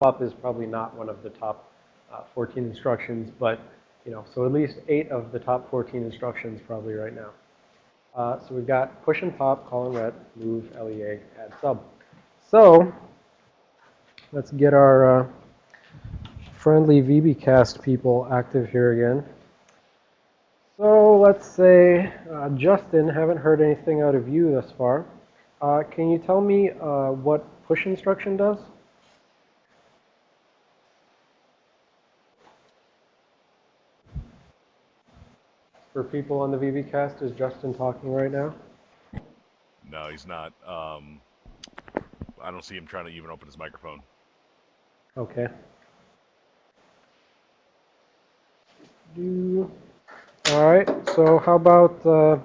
pop is probably not one of the top uh, 14 instructions, but you know, so at least eight of the top 14 instructions probably right now. Uh, so we've got push and pop, call and ret, move, LEA, add sub. So let's get our uh, friendly VBcast people active here again. So let's say, uh, Justin, haven't heard anything out of you thus far. Uh, can you tell me uh, what push instruction does? For people on the VBcast, is Justin talking right now? No, he's not. Um, I don't see him trying to even open his microphone. Okay. Do all right. So how about uh,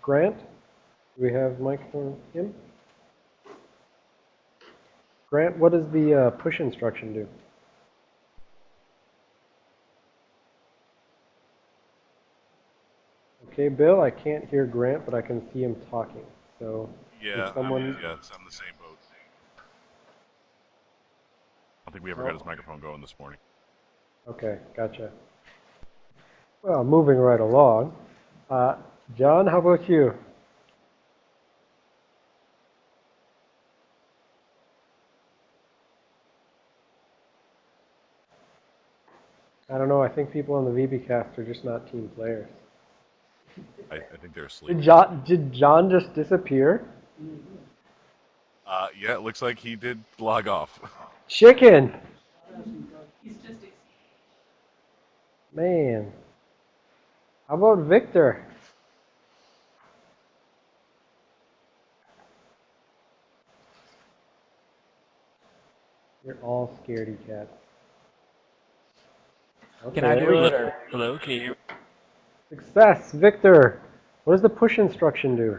Grant? Do we have for him? Grant, what does the uh, push instruction do? Okay, Bill, I can't hear Grant, but I can see him talking. So, Yeah, someone, I'm, yeah, I'm the same boat. I don't think we ever got his microphone going this morning. okay, gotcha. Well, moving right along. Uh, John, how about you? I don't know. I think people on the VBcast are just not team players. I, I think they're asleep. Did John, did John just disappear? Uh, yeah, it looks like he did log off. Chicken! Man. How about Victor? You're all scaredy cats. Can I do it or hello? Can you hear? Success, Victor. What does the push instruction do?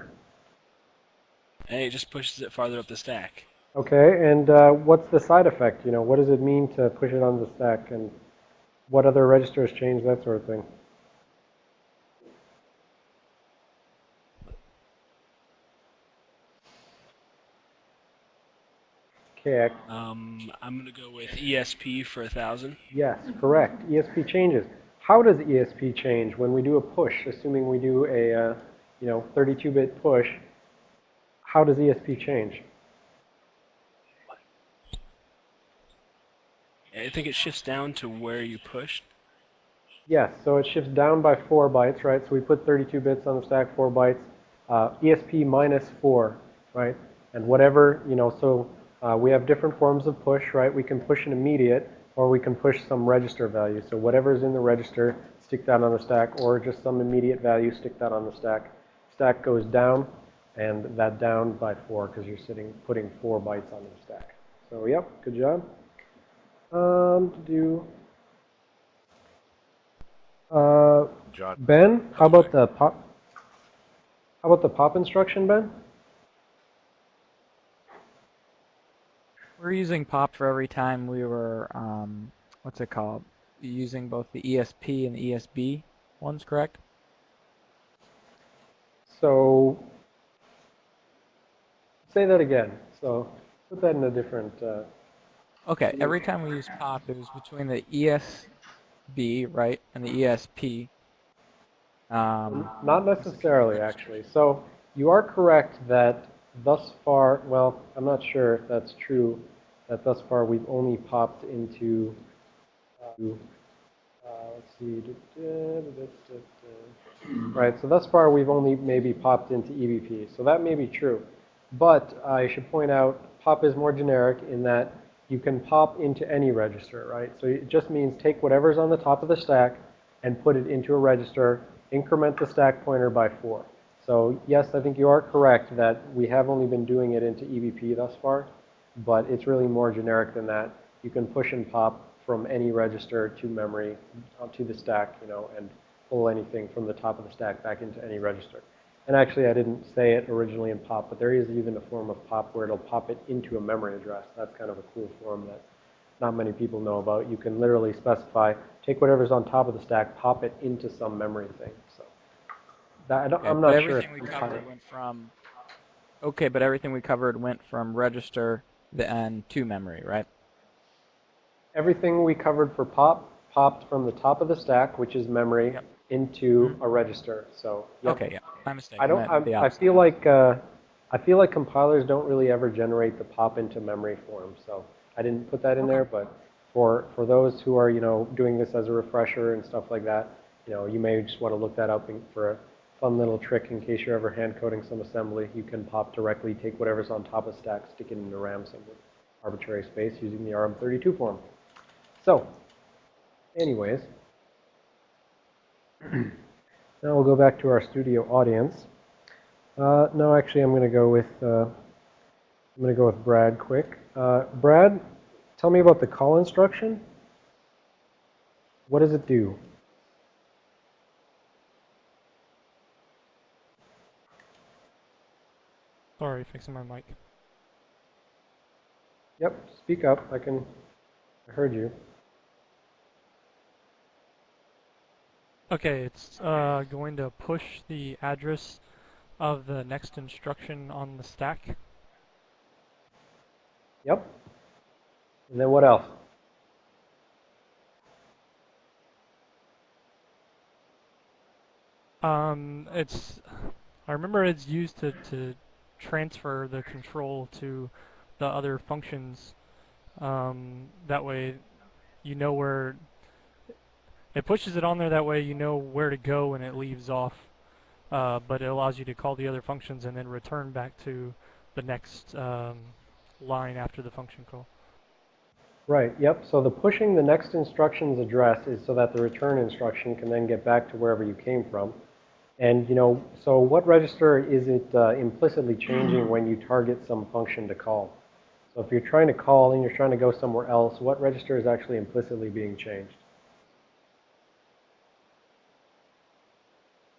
Hey, it just pushes it farther up the stack. Okay, and uh, what's the side effect? You know, what does it mean to push it on the stack, and what other registers change, that sort of thing? Okay, Um, I'm gonna go with ESP for a thousand. yes, correct. ESP changes. How does ESP change when we do a push, assuming we do a, uh, you know, 32-bit push? How does ESP change? I think it shifts down to where you pushed. Yes, so it shifts down by 4 bytes, right? So we put 32 bits on the stack, 4 bytes. Uh, ESP minus 4, right? And whatever, you know, so uh, we have different forms of push, right? We can push an immediate, or we can push some register value. So whatever's in the register, stick that on the stack, or just some immediate value, stick that on the stack. Stack goes down, and that down by 4, because you're sitting, putting 4 bytes on the stack. So, yep, good job. Um, to do... Uh, Ben, how about the pop? How about the pop instruction, Ben? We're using pop for every time we were, um, what's it called? Using both the ESP and the ESB ones, correct? So, say that again. So, put that in a different. Uh, Okay, every time we use pop, it was between the ESB, right, and the ESP. Um, not necessarily, actually. So, you are correct that thus far. Well, I'm not sure if that's true. That thus far we've only popped into. Uh, uh, let's see. Right. So thus far we've only maybe popped into EBP. So that may be true. But I should point out, pop is more generic in that you can pop into any register, right? So it just means take whatever's on the top of the stack and put it into a register, increment the stack pointer by four. So yes, I think you are correct that we have only been doing it into EBP thus far, but it's really more generic than that. You can push and pop from any register to memory, uh, to the stack, you know, and pull anything from the top of the stack back into any register. And actually, I didn't say it originally in POP, but there is even a form of POP where it'll pop it into a memory address. That's kind of a cool form that not many people know about. You can literally specify, take whatever's on top of the stack, pop it into some memory thing. So that, I don't, okay, not sure. everything we covered went from. Okay, but everything we covered went from register then to memory, right? everything we covered for pop popped from the top of the stack, which is memory, Yep. into a register. So yep. Okay, yeah, my mistake. I don't. I, I feel like uh, I feel like compilers don't really ever generate the pop into memory form. So I didn't put that in there, but for for those who are you know doing this as a refresher and stuff like that, you know, you may just want to look that up in, for a fun little trick in case you're ever hand coding some assembly. You can pop directly, take whatever's on top of stack, stick it into RAM some arbitrary space using the RM32 form. So, anyways. Now we'll go back to our studio audience. Uh, no, actually, I'm going to go with uh, I'm going to go with Brad quick. Uh, Brad, tell me about the call instruction. What does it do? Sorry, fixing my mic. Yep, speak up. I can. I heard you. Okay, it's uh, going to push the address of the next instruction on the stack. Yep. And then what else? Um, it's I remember it's used to, to transfer the control to the other functions. Um, that way, you know where it pushes it on there. That way, you know where to go when it leaves off. Uh, but it allows you to call the other functions and then return back to the next um, line after the function call. Right, yep. So the pushing the next instruction's address is so that the return instruction can then get back to wherever you came from. And, you know, so what register is it uh, implicitly changing when you target some function to call? So if you're trying to call and you're trying to go somewhere else, what register is actually implicitly being changed?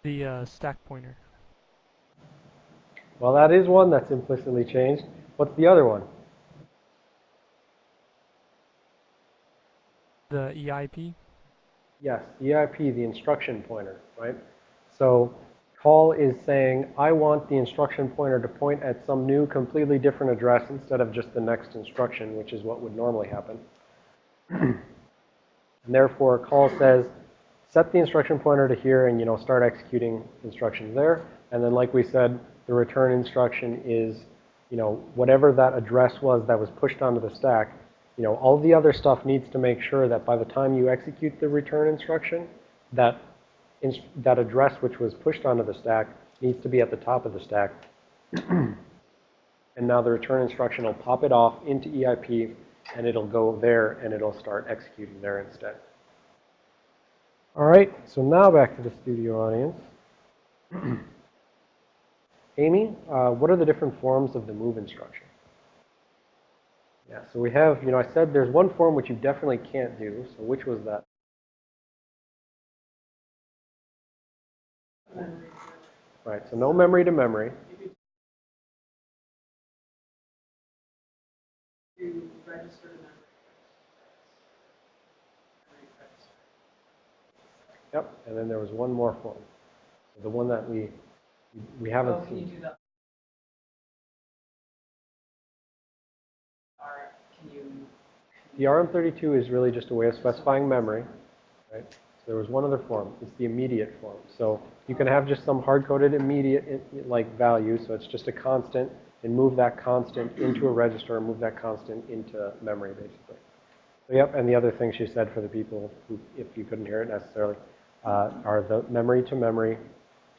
The uh, stack pointer. Well, that is one that's implicitly changed. What's the other one? The EIP. Yes, EIP, the instruction pointer, right? So call is saying, I want the instruction pointer to point at some new, completely different address instead of just the next instruction, which is what would normally happen. and therefore, call says, set the instruction pointer to here and, you know, start executing instructions there. And then, like we said, the return instruction is, you know, whatever that address was that was pushed onto the stack, you know, all the other stuff needs to make sure that by the time you execute the return instruction, that that address which was pushed onto the stack needs to be at the top of the stack. and now the return instruction will pop it off into EIP, and it'll go there, and it'll start executing there instead. All right, so now back to the studio audience. Amy, uh, what are the different forms of the move instruction? Yeah, so we have, you know, I said there's one form which you definitely can't do. So which was that? Right, so no memory to memory. register memory. Memory. Yep, and then there was one more form. The one that we, we haven't Oh, can you seen. do that? Can? The RM32 is really just a way of specifying memory, right? There was one other form. It's the immediate form. So you can have just some hard-coded immediate like value, so it's just a constant, and move that constant into a register, and move that constant into memory, basically. So yep, and the other thing she said for the people who, if you couldn't hear it necessarily, uh, are the memory to memory,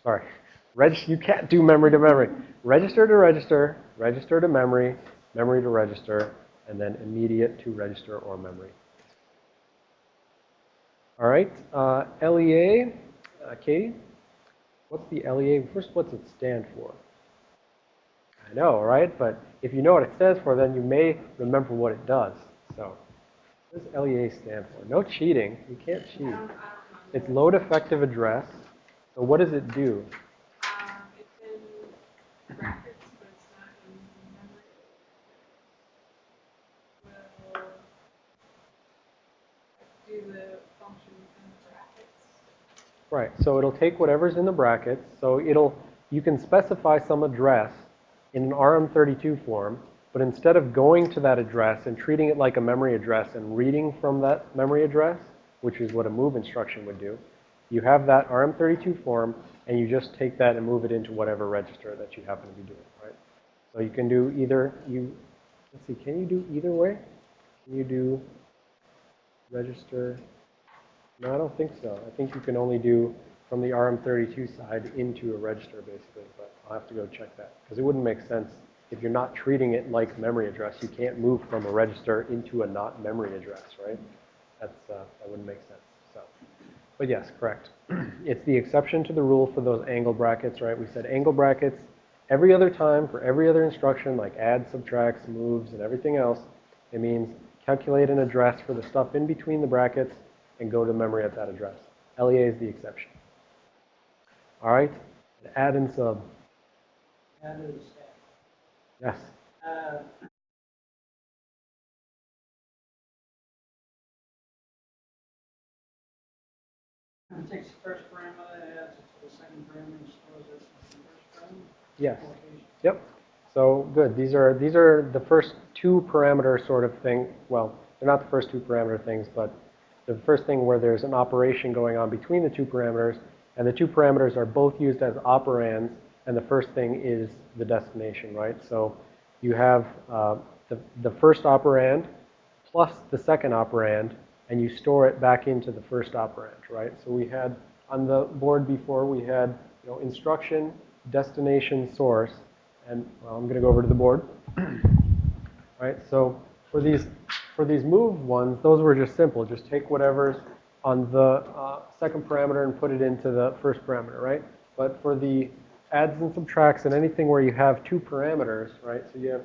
sorry, reg, you can't do memory to memory. Register to register, register to memory, memory to register, and then immediate to register or memory. All right, uh, LEA, uh, Katie, what's the LEA? First, what's it stand for? I know, right? But if you know what it stands for, then you may remember what it does. So, what does LEA stand for? No cheating. You can't cheat. It's load effective address. So what does it do? Um, it's in brackets, but it's not in memory. Will do the function in the brackets. Right, so it'll take whatever's in the brackets. So it'll, you can specify some address in an RM32 form, but instead of going to that address and treating it like a memory address and reading from that memory address, which is what a move instruction would do, you have that RM32 form and you just take that and move it into whatever register that you happen to be doing, right? So you can do either, you, let's see, can you do either way? Can you do register? No, I don't think so. I think you can only do from the RM32 side into a register basically, but I'll have to go check that because it wouldn't make sense if you're not treating it like memory address. You can't move from a register into a not memory address, right? That's, uh, that wouldn't make sense. So, but yes, correct. It's the exception to the rule for those angle brackets, right? We said angle brackets every other time for every other instruction like add, subtracts, moves, and everything else. It means calculate an address for the stuff in between the brackets and go to memory at that address. LEA is the exception. All right, add and sub. Add to the stack. Yes. Uh, It takes the first parameter, adds it to the second parameter, and stores it in the first parameter. Yes. Yep. So good. These are these are the first two parameter sort of thing. Well, they're not the first two parameter things, but the first thing where there's an operation going on between the two parameters, and the two parameters are both used as operands, and the first thing is the destination, right? So you have uh, the the first operand plus the second operand, and you store it back into the first operand, right? So we had on the board before we had you know instruction, destination, source, and well, I'm going to go over to the board. right? So for these for these move ones, those were just simple. Just take whatever's on the uh, second parameter and put it into the first parameter, right? But for the adds and subtracts and anything where you have two parameters, right? So you have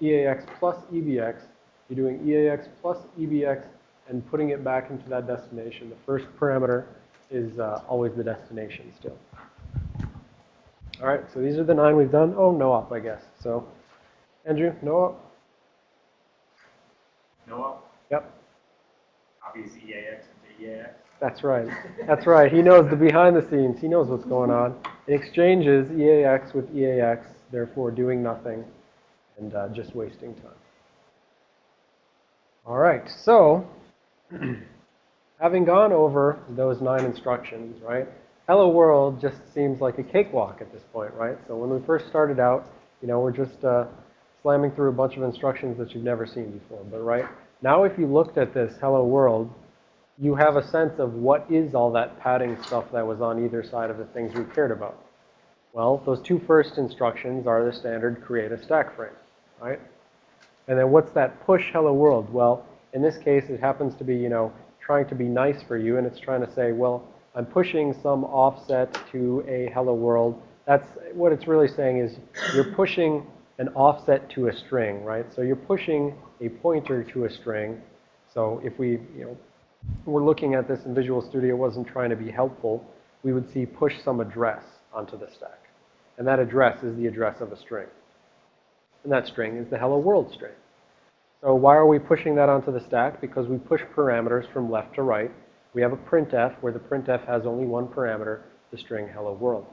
EAX plus EBX. You're doing EAX plus EBX and putting it back into that destination. The first parameter is uh, always the destination still. All right, so these are the nine we've done. Oh, no op, I guess. So, Andrew, no op? Noah Yep, copies EAX EAX. that's right. That's right. He knows the behind the scenes. He knows what's going on. It exchanges EAX with EAX, therefore doing nothing and uh, just wasting time. All right, so having gone over those nine instructions, right? Hello World just seems like a cakewalk at this point, right? So when we first started out, you know, we're just uh, slamming through a bunch of instructions that you've never seen before. But right now, if you looked at this Hello World, you have a sense of what is all that padding stuff that was on either side of the things we cared about. Well, those two first instructions are the standard create a stack frame, right? And then what's that push hello world? Well, in this case, it happens to be, you know, trying to be nice for you, and it's trying to say, well, I'm pushing some offset to a hello world. That's what it's really saying is you're pushing an offset to a string, right? So you're pushing a pointer to a string. So if we, you know, we're looking at this in Visual Studio wasn't trying to be helpful, we would see push some address onto the stack. And that address is the address of a string. And that string is the hello world string. So why are we pushing that onto the stack? Because we push parameters from left to right. We have a printf where the printf has only one parameter, the string hello world.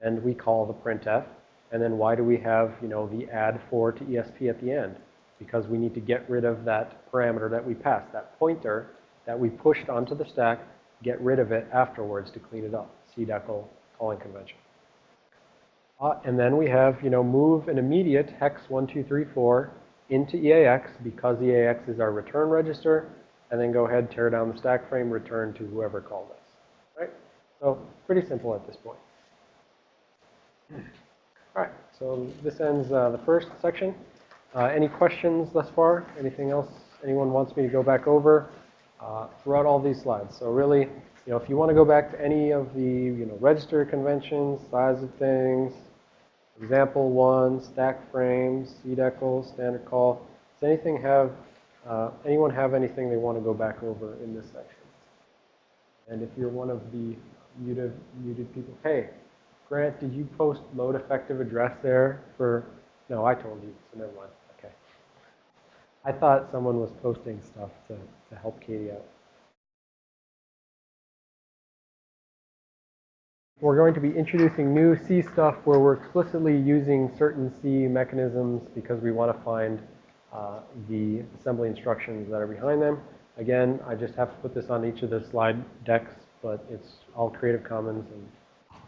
And we call the printf. And then why do we have, you know, the add 4 to ESP at the end? Because we need to get rid of that parameter that we passed, that pointer that we pushed onto the stack, get rid of it afterwards to clean it up. CDECL calling convention. Uh, and then we have, you know, move an immediate hex 1234 into EAX because EAX is our return register, and then go ahead, tear down the stack frame, return to whoever called us. Right? So pretty simple at this point. All right, so this ends uh, the first section. Uh, any questions thus far? Anything else anyone wants me to go back over uh, throughout all these slides? So really, you know, if you want to go back to any of the, you know, register conventions, size of things, example one, stack frames, CDECL, standard call, does anything have, uh, anyone have anything they want to go back over in this section? And if you're one of the muted, muted people, hey, Grant, did you post load effective address there for, no, I told you, so never mind. Okay. I thought someone was posting stuff to, to help Katie out. we're going to be introducing new C stuff where we're explicitly using certain C mechanisms because we want to find uh, the assembly instructions that are behind them. Again, I just have to put this on each of the slide decks, but it's all Creative Commons and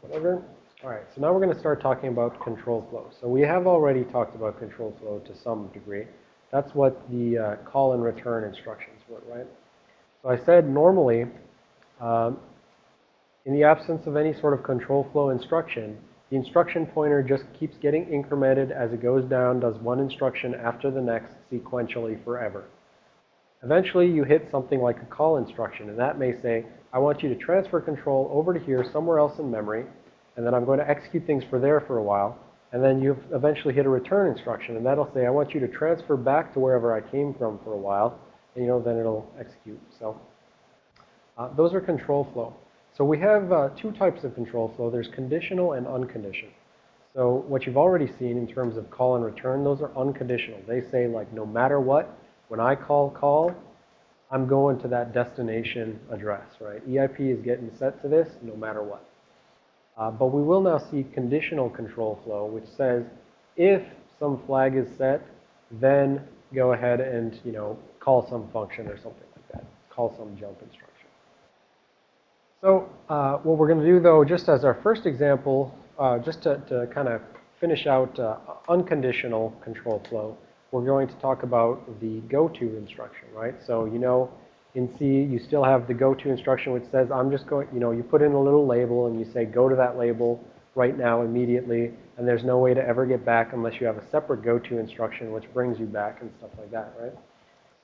whatever. All right, so now we're going to start talking about control flow. So we have already talked about control flow to some degree. That's what the uh, call and return instructions were, right? So I said normally, um, in the absence of any sort of control flow instruction, the instruction pointer just keeps getting incremented as it goes down, does one instruction after the next sequentially forever. Eventually, you hit something like a call instruction, and that may say, I want you to transfer control over to here somewhere else in memory, and then I'm going to execute things for there for a while, and then you eventually hit a return instruction, and that'll say, I want you to transfer back to wherever I came from for a while, and you know, then it'll execute. So uh, those are control flow. So we have uh, two types of control flow. There's conditional and unconditional. So what you've already seen in terms of call and return, those are unconditional. They say like no matter what, when I call call, I'm going to that destination address, right? EIP is getting set to this no matter what. Uh, but we will now see conditional control flow, which says if some flag is set, then go ahead and, you know, call some function or something like that. Call some jump instruction. So uh, what we're going to do, though, just as our first example, uh, just to, to kind of finish out uh, unconditional control flow, we're going to talk about the go-to instruction, right? So you know, in C, you still have the go-to instruction which says, I'm just going, you know, you put in a little label and you say, go to that label right now immediately, and there's no way to ever get back unless you have a separate go-to instruction which brings you back and stuff like that, right?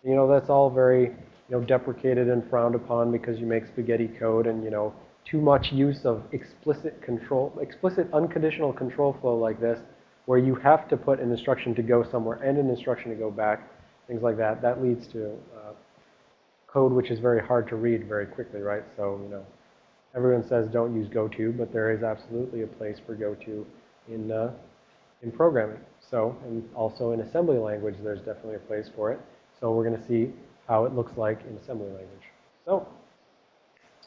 You know, that's all very, you know, deprecated and frowned upon because you make spaghetti code and, you know, too much use of explicit control, explicit unconditional control flow like this, where you have to put an instruction to go somewhere and an instruction to go back, things like that. That leads to uh, code which is very hard to read very quickly, right? So, you know, everyone says don't use goto, but there is absolutely a place for goto in, uh, in programming. So, and also in assembly language, there's definitely a place for it. So we're going to see how it looks like in assembly language. So,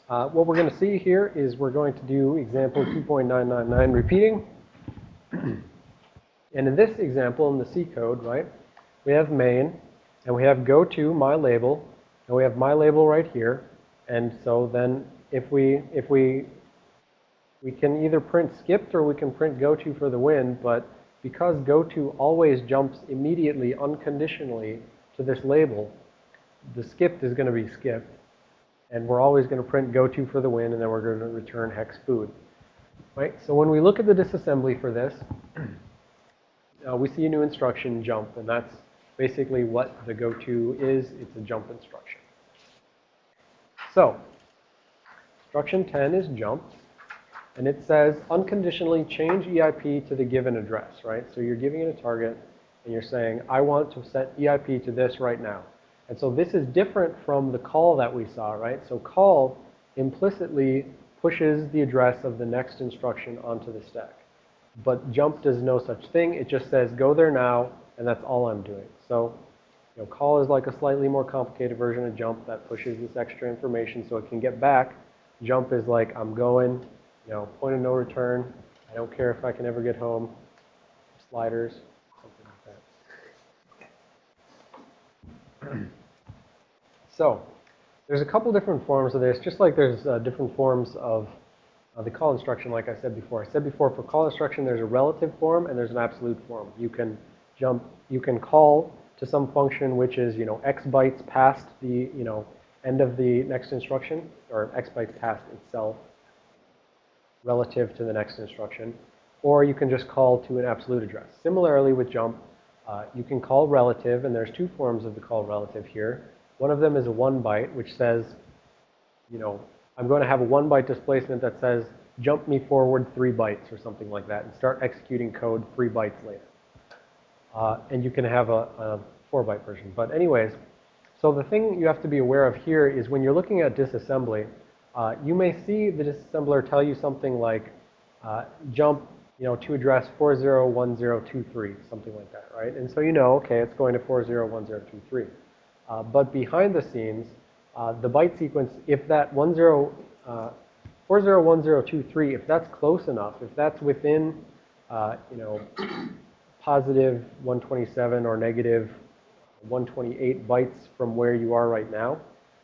uh, what we're going to see here is we're going to do example 2.999 repeating. and in this example, in the C code, right, we have main, and we have go to my label, and we have my label right here. And so then if we, if we, we can either print skipped or we can print go to for the win, but because go to always jumps immediately, unconditionally to this label, the skipped is going to be skipped. And we're always going to print go to for the win, and then we're going to return hex food. Right? So when we look at the disassembly for this, uh, we see a new instruction, jump, and that's basically what the go to is. It's a jump instruction. So, instruction 10 is jump, and it says unconditionally change EIP to the given address, right? So you're giving it a target, and you're saying, I want to set EIP to this right now. And so this is different from the call that we saw, right? So call implicitly pushes the address of the next instruction onto the stack. But jump does no such thing. It just says, go there now, and that's all I'm doing. So, you know, call is like a slightly more complicated version of jump that pushes this extra information so it can get back. Jump is like, I'm going, you know, point of no return. I don't care if I can ever get home. Sliders, something like that. so, there's a couple different forms of this, just like there's uh, different forms of uh, the call instruction, like I said before. I said before, for call instruction, there's a relative form and there's an absolute form. You can jump, you can call to some function which is, you know, x bytes past the, you know, end of the next instruction, or x bytes past itself relative to the next instruction. Or you can just call to an absolute address. Similarly with jump, uh, you can call relative, and there's two forms of the call relative here. One of them is a one byte, which says, you know, I'm going to have a one byte displacement that says, jump me forward three bytes or something like that, and start executing code three bytes later. Uh, and you can have a, a four byte version. But anyways, so the thing you have to be aware of here is when you're looking at disassembly, uh, you may see the disassembler tell you something like uh, jump, you know, to address 401023, something like that, right? And so you know, okay, it's going to 401023. Uh, but behind the scenes, uh, the byte sequence, if that 10, uh, 401023, if that's close enough, if that's within, uh, you know, positive 127 or negative 128 bytes from where you are right now,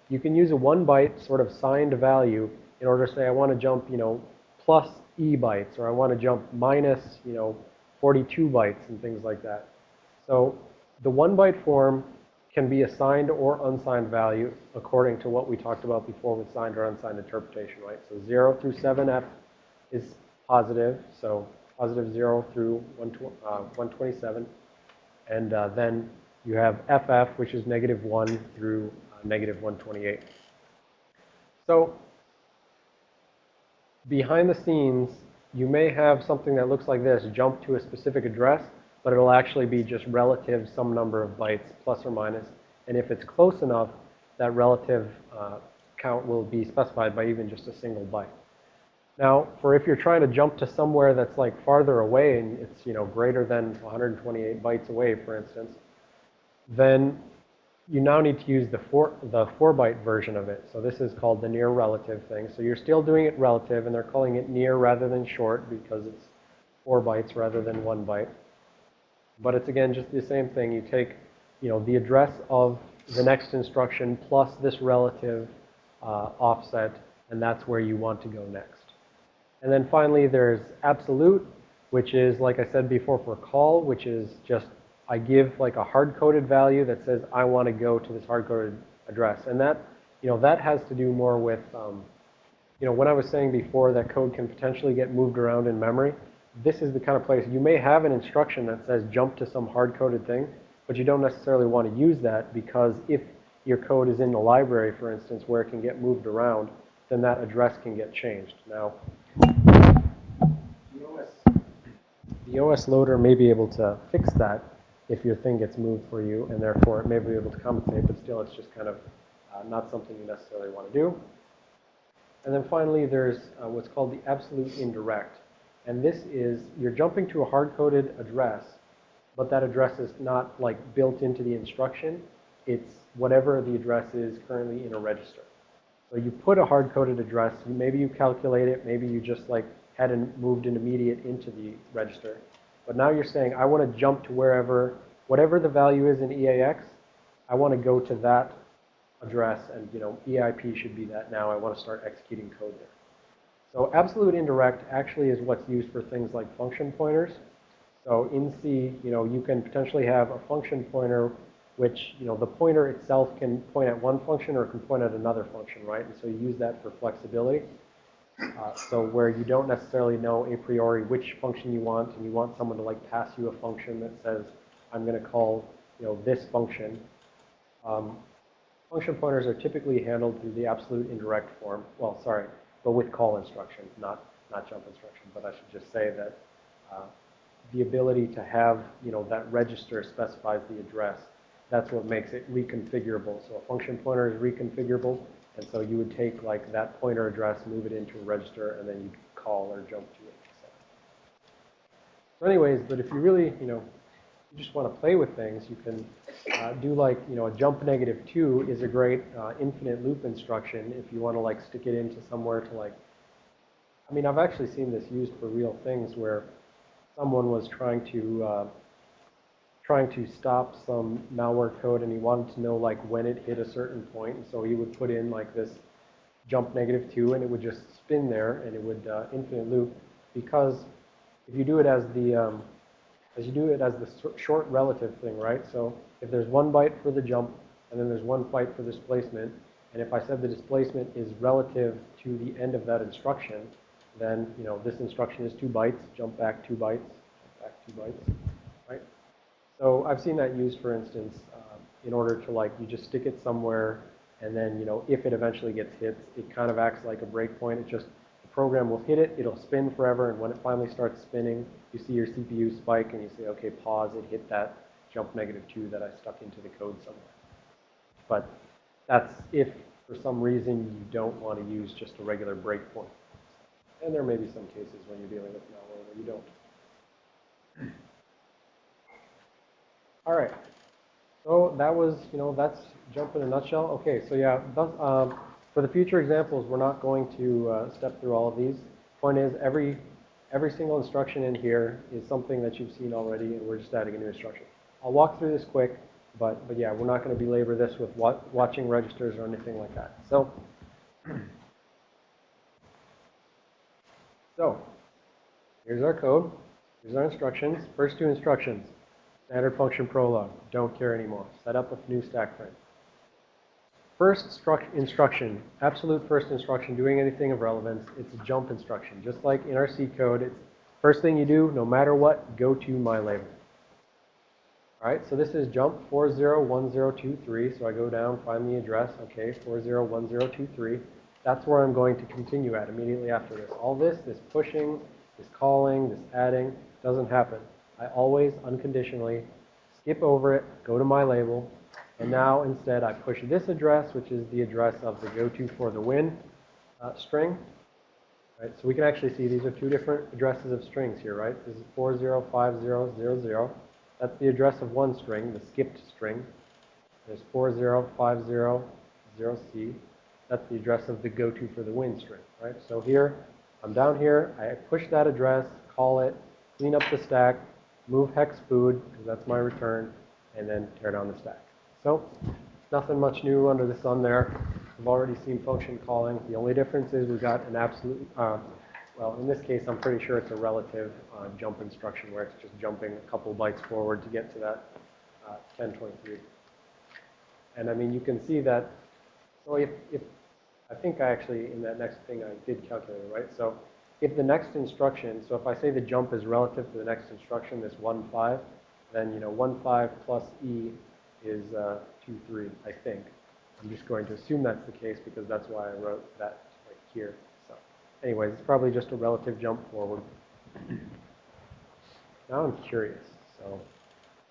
you can use a one byte sort of signed value in order to say, I want to jump, you know, plus E bytes, or I want to jump minus, you know, 42 bytes and things like that. So the one byte form can be a signed or unsigned value according to what we talked about before with signed or unsigned interpretation, right? So 0 through 7f is positive, so positive 0 through 1 tw- uh, 127. And uh, then you have ff, which is negative 1 through uh, negative 128. So behind the scenes, you may have something that looks like this, jump to a specific address, but it'll actually be just relative some number of bytes, plus or minus. And if it's close enough, that relative uh, count will be specified by even just a single byte. Now, for if you're trying to jump to somewhere that's like farther away and it's, you know, greater than 128 bytes away, for instance, then you now need to use the four, the four byte version of it. So this is called the near relative thing. So you're still doing it relative and they're calling it near rather than short because it's four bytes rather than one byte. But it's again just the same thing. You take, you know, the address of the next instruction plus this relative uh, offset and that's where you want to go next. And then finally there's absolute, which is like I said before for call, which is just I give like a hard-coded value that says I want to go to this hard-coded address. And that, you know, that has to do more with, um, you know, when I was saying before that code can potentially get moved around in memory, this is the kind of place you may have an instruction that says jump to some hard-coded thing, but you don't necessarily want to use that because if your code is in the library, for instance, where it can get moved around, then that address can get changed. Now, the OS, the OS loader may be able to fix that if your thing gets moved for you, and therefore it may be able to compensate, but still it's just kind of uh, not something you necessarily want to do. And then finally, there's uh, what's called the absolute indirect. And this is, you're jumping to a hard-coded address, but that address is not like built into the instruction. It's whatever the address is currently in a register. So you put a hard-coded address, maybe you calculate it, maybe you just like had an, moved an immediate into the register. But now you're saying, I want to jump to wherever, whatever the value is in EAX, I want to go to that address, and you know, EIP should be that now. I want to start executing code there. So absolute indirect actually is what's used for things like function pointers. So in C, you know, you can potentially have a function pointer which, you know, the pointer itself can point at one function or can point at another function, right? And so you use that for flexibility. Uh, so where you don't necessarily know a priori which function you want, and you want someone to like pass you a function that says, I'm going to call, you know, this function. Um, function pointers are typically handled through the absolute indirect form. Well, sorry, but with call instruction, not not jump instruction. But I should just say that uh, the ability to have, you know, that register specifies the address. That's what makes it reconfigurable. So a function pointer is reconfigurable. And so you would take like that pointer address, move it into a register, and then you call or jump to it. So anyways, but if you really, you know, you just want to play with things, you can uh, do like, you know, a jump negative 2 is a great uh, infinite loop instruction if you want to like stick it into somewhere to like, I mean, I've actually seen this used for real things where someone was trying to uh, trying to stop some malware code and he wanted to know like when it hit a certain point. And so he would put in like this jump negative 2 and it would just spin there and it would uh, infinite loop because if you do it as the um, as you do it as the short relative thing, right? So if there's one byte for the jump and then there's one byte for displacement, and if I said the displacement is relative to the end of that instruction, then you know this instruction is two bytes, jump back two bytes, back two bytes? So I've seen that used, for instance, um, in order to like, you just stick it somewhere, and then, you know, if it eventually gets hit, it kind of acts like a breakpoint. It just, the program will hit it, it'll spin forever, and when it finally starts spinning, you see your CPU spike, and you say, okay, pause, it hit that jump negative 2 that I stuck into the code somewhere. But that's if, for some reason, you don't want to use just a regular breakpoint. And there may be some cases when you're dealing with malware where you don't. All right. So that was, you know, that's jump in a nutshell. Okay, so yeah, thus, um, For the future examples, we're not going to uh, step through all of these. Point is, every, every single instruction in here is something that you've seen already, and we're just adding a new instruction. I'll walk through this quick, but, but yeah, we're not going to belabor this with wa watching registers or anything like that. So, so, here's our code. Here's our instructions. First two instructions. Standard function prologue. Don't care anymore. Set up a new stack frame. First instruction, absolute first instruction, doing anything of relevance, it's a jump instruction. Just like in our C code, it's first thing you do, no matter what, go to my label. All right, so this is jump 401023. So I go down, find the address. Okay, 401023. That's where I'm going to continue at immediately after this. All this, this pushing, this calling, this adding, doesn't happen. I always unconditionally skip over it, go to my label, and now instead I push this address, which is the address of the go-to for the win uh, string. Right, so we can actually see these are two different addresses of strings here, right? This is 405000. That's the address of one string, the skipped string. There's 40500C. That's the address of the go-to for the win string, right? So here, I'm down here, I push that address, call it, clean up the stack, move hex food, because that's my return, and then tear down the stack. So, nothing much new under the sun there. I've already seen function calling. The only difference is we've got an absolute, uh, well, in this case, I'm pretty sure it's a relative uh, jump instruction where it's just jumping a couple bytes forward to get to that uh, 1023. And I mean, you can see that, so if, if, I think I actually, in that next thing, I did calculate it, right? So if the next instruction, so if I say the jump is relative to the next instruction, this 1, 5, then, you know, 1, 5 plus E is uh, 2, 3, I think. I'm just going to assume that's the case because that's why I wrote that right here. So anyways, it's probably just a relative jump forward. Now I'm curious, so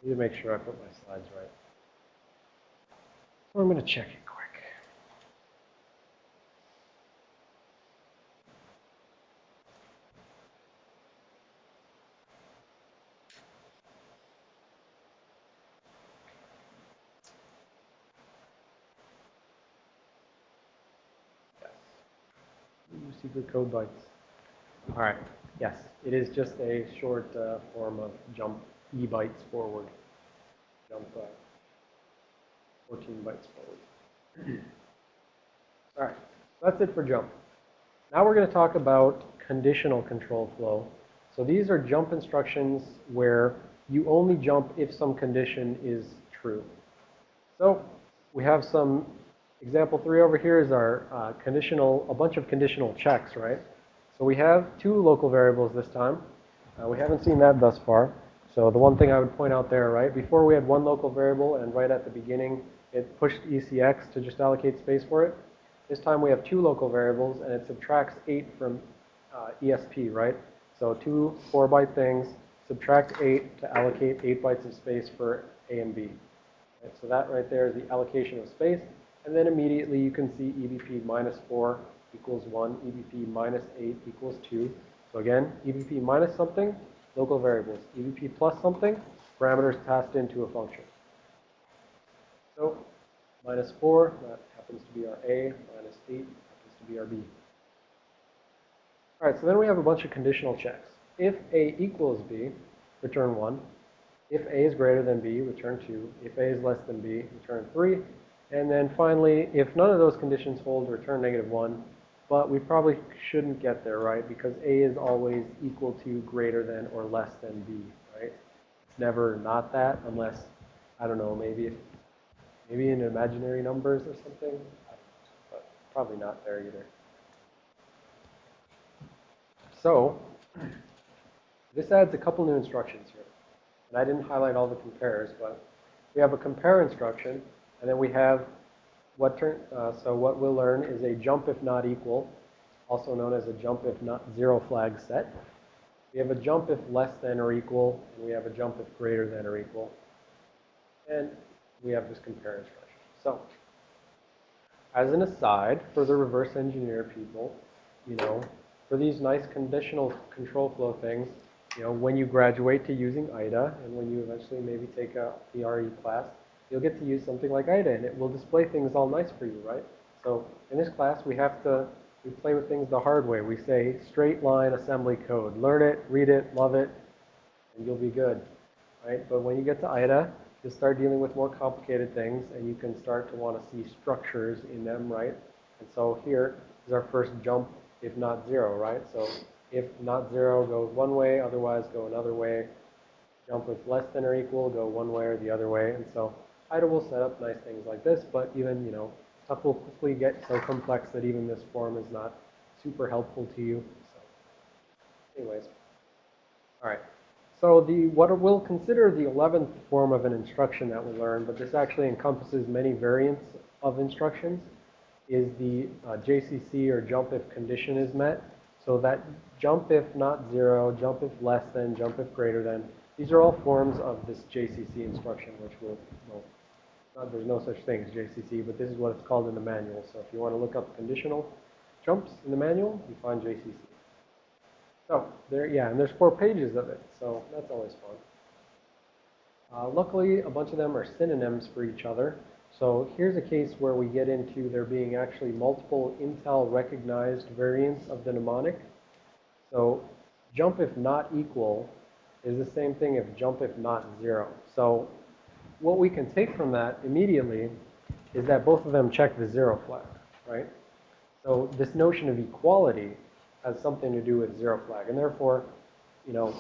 I need to make sure I put my slides right. So I'm going to check it quick. Yes. Secret code bytes. All right. Yes, it is just a short uh, form of jump e bytes forward. Jump uh, 14 bytes forward. All right. That's it for jump. Now we're going to talk about conditional control flow. So these are jump instructions where you only jump if some condition is true. So we have some example three over here is our uh, conditional, a bunch of conditional checks, right? So we have two local variables this time. Uh, we haven't seen that thus far. So the one thing I would point out there, right? Before we had one local variable and right at the beginning it pushed ECX to just allocate space for it. This time we have two local variables and it subtracts 8 from uh, ESP, right? So two 4-byte things, subtract 8 to allocate 8 bytes of space for A and B. Right? So that right there is the allocation of space. And then immediately you can see EBP minus 4 equals 1, EBP minus 8 equals 2. So again, EBP minus something, local variables. EBP plus something, parameters passed into a function. So minus 4, that happens to be our A, minus 8 happens to be our B. All right, so then we have a bunch of conditional checks. If A equals B, return 1. If A is greater than B, return 2. If A is less than B, return 3. And then finally, if none of those conditions hold, return negative 1. But we probably shouldn't get there, right? Because A is always equal to, greater than, or less than B, right? It's never not that unless, I don't know, maybe if, maybe in imaginary numbers or something. But probably not there either. So, this adds a couple new instructions here. And I didn't highlight all the compares, but we have a compare instruction, and then we have what turn, uh, so what we'll learn is a jump if not equal, also known as a jump if not zero flag set. We have a jump if less than or equal, and we have a jump if greater than or equal. And we have this compare instruction. So, as an aside, for the reverse engineer people, you know, for these nice conditional control flow things, you know, when you graduate to using IDA, and when you eventually maybe take a PRE class, you'll get to use something like IDA, and it will display things all nice for you, right? So in this class, we have to, we play with things the hard way. We say straight line assembly code. Learn it, read it, love it, and you'll be good, right? But when you get to IDA, you'll start dealing with more complicated things, and you can start to want to see structures in them, right? And so here is our first jump, if not zero, right? So if not zero, go one way, otherwise go another way. Jump with less than or equal, go one way or the other way. And so IDA will set up nice things like this, but even, you know, stuff will quickly get so complex that even this form is not super helpful to you. So anyways, all right. So the what we'll consider the 11th form of an instruction that we'll learn, but this actually encompasses many variants of instructions, is the uh, JCC or jump if condition is met. So that jump if not zero, jump if less than, jump if greater than, these are all forms of this JCC instruction, which will, well, not, there's no such thing as JCC, but this is what it's called in the manual. So if you want to look up conditional jumps in the manual, you find JCC. So there, yeah, and there's four pages of it, so that's always fun. Uh, luckily, a bunch of them are synonyms for each other. So here's a case where we get into there being actually multiple Intel recognized variants of the mnemonic. So jump if not equal is the same thing if jump if not zero. So what we can take from that immediately is that both of them check the zero flag, right? So this notion of equality has something to do with zero flag. And therefore, you know,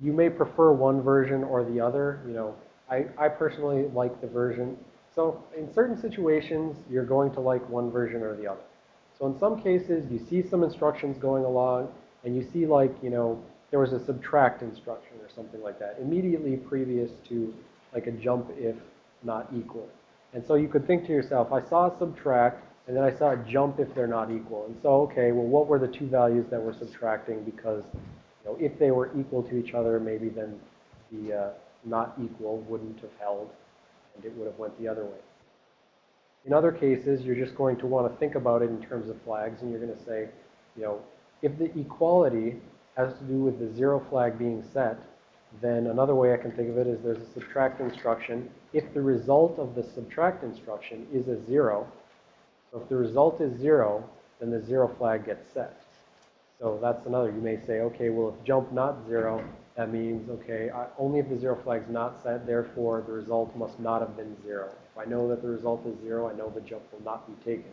you may prefer one version or the other. You know, I, I personally like the version. So in certain situations, you're going to like one version or the other. So in some cases, you see some instructions going along, and you see like, you know, there was a subtract instruction or something like that, immediately previous to like a jump if not equal. And so you could think to yourself, I saw subtract, and then I saw a jump if they're not equal. And so, okay, well, what were the two values that we're subtracting? Because, you know, if they were equal to each other, maybe then the uh, not equal wouldn't have held, and it would have went the other way. In other cases, you're just going to want to think about it in terms of flags, and you're going to say, you know, if the equality has to do with the zero flag being set, then another way I can think of it is there's a subtract instruction. If the result of the subtract instruction is a zero, so if the result is zero, then the zero flag gets set. So that's another. You may say, okay, well, if jump not zero, that means, okay, I, only if the zero flag is not set, therefore the result must not have been zero. If I know that the result is zero, I know the jump will not be taken.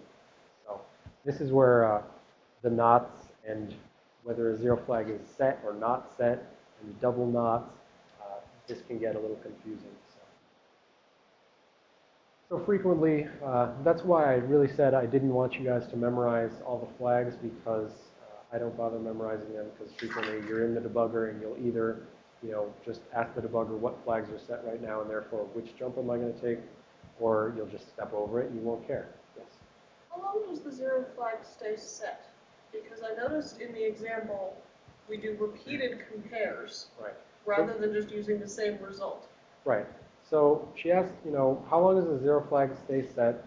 So this is where uh, the knots and whether a zero flag is set or not set, and double knots, uh, this can get a little confusing. So, so frequently, uh, that's why I really said I didn't want you guys to memorize all the flags because uh, I don't bother memorizing them because frequently you're in the debugger and you'll either, you know, just ask the debugger what flags are set right now and therefore which jump am I going to take, or you'll just step over it and you won't care. Yes. How long does the zero flag stay set? Because I noticed in the example, we do repeated compares Right. rather than just using the same result. Right. So she asked, you know, how long does the zero flag stay set?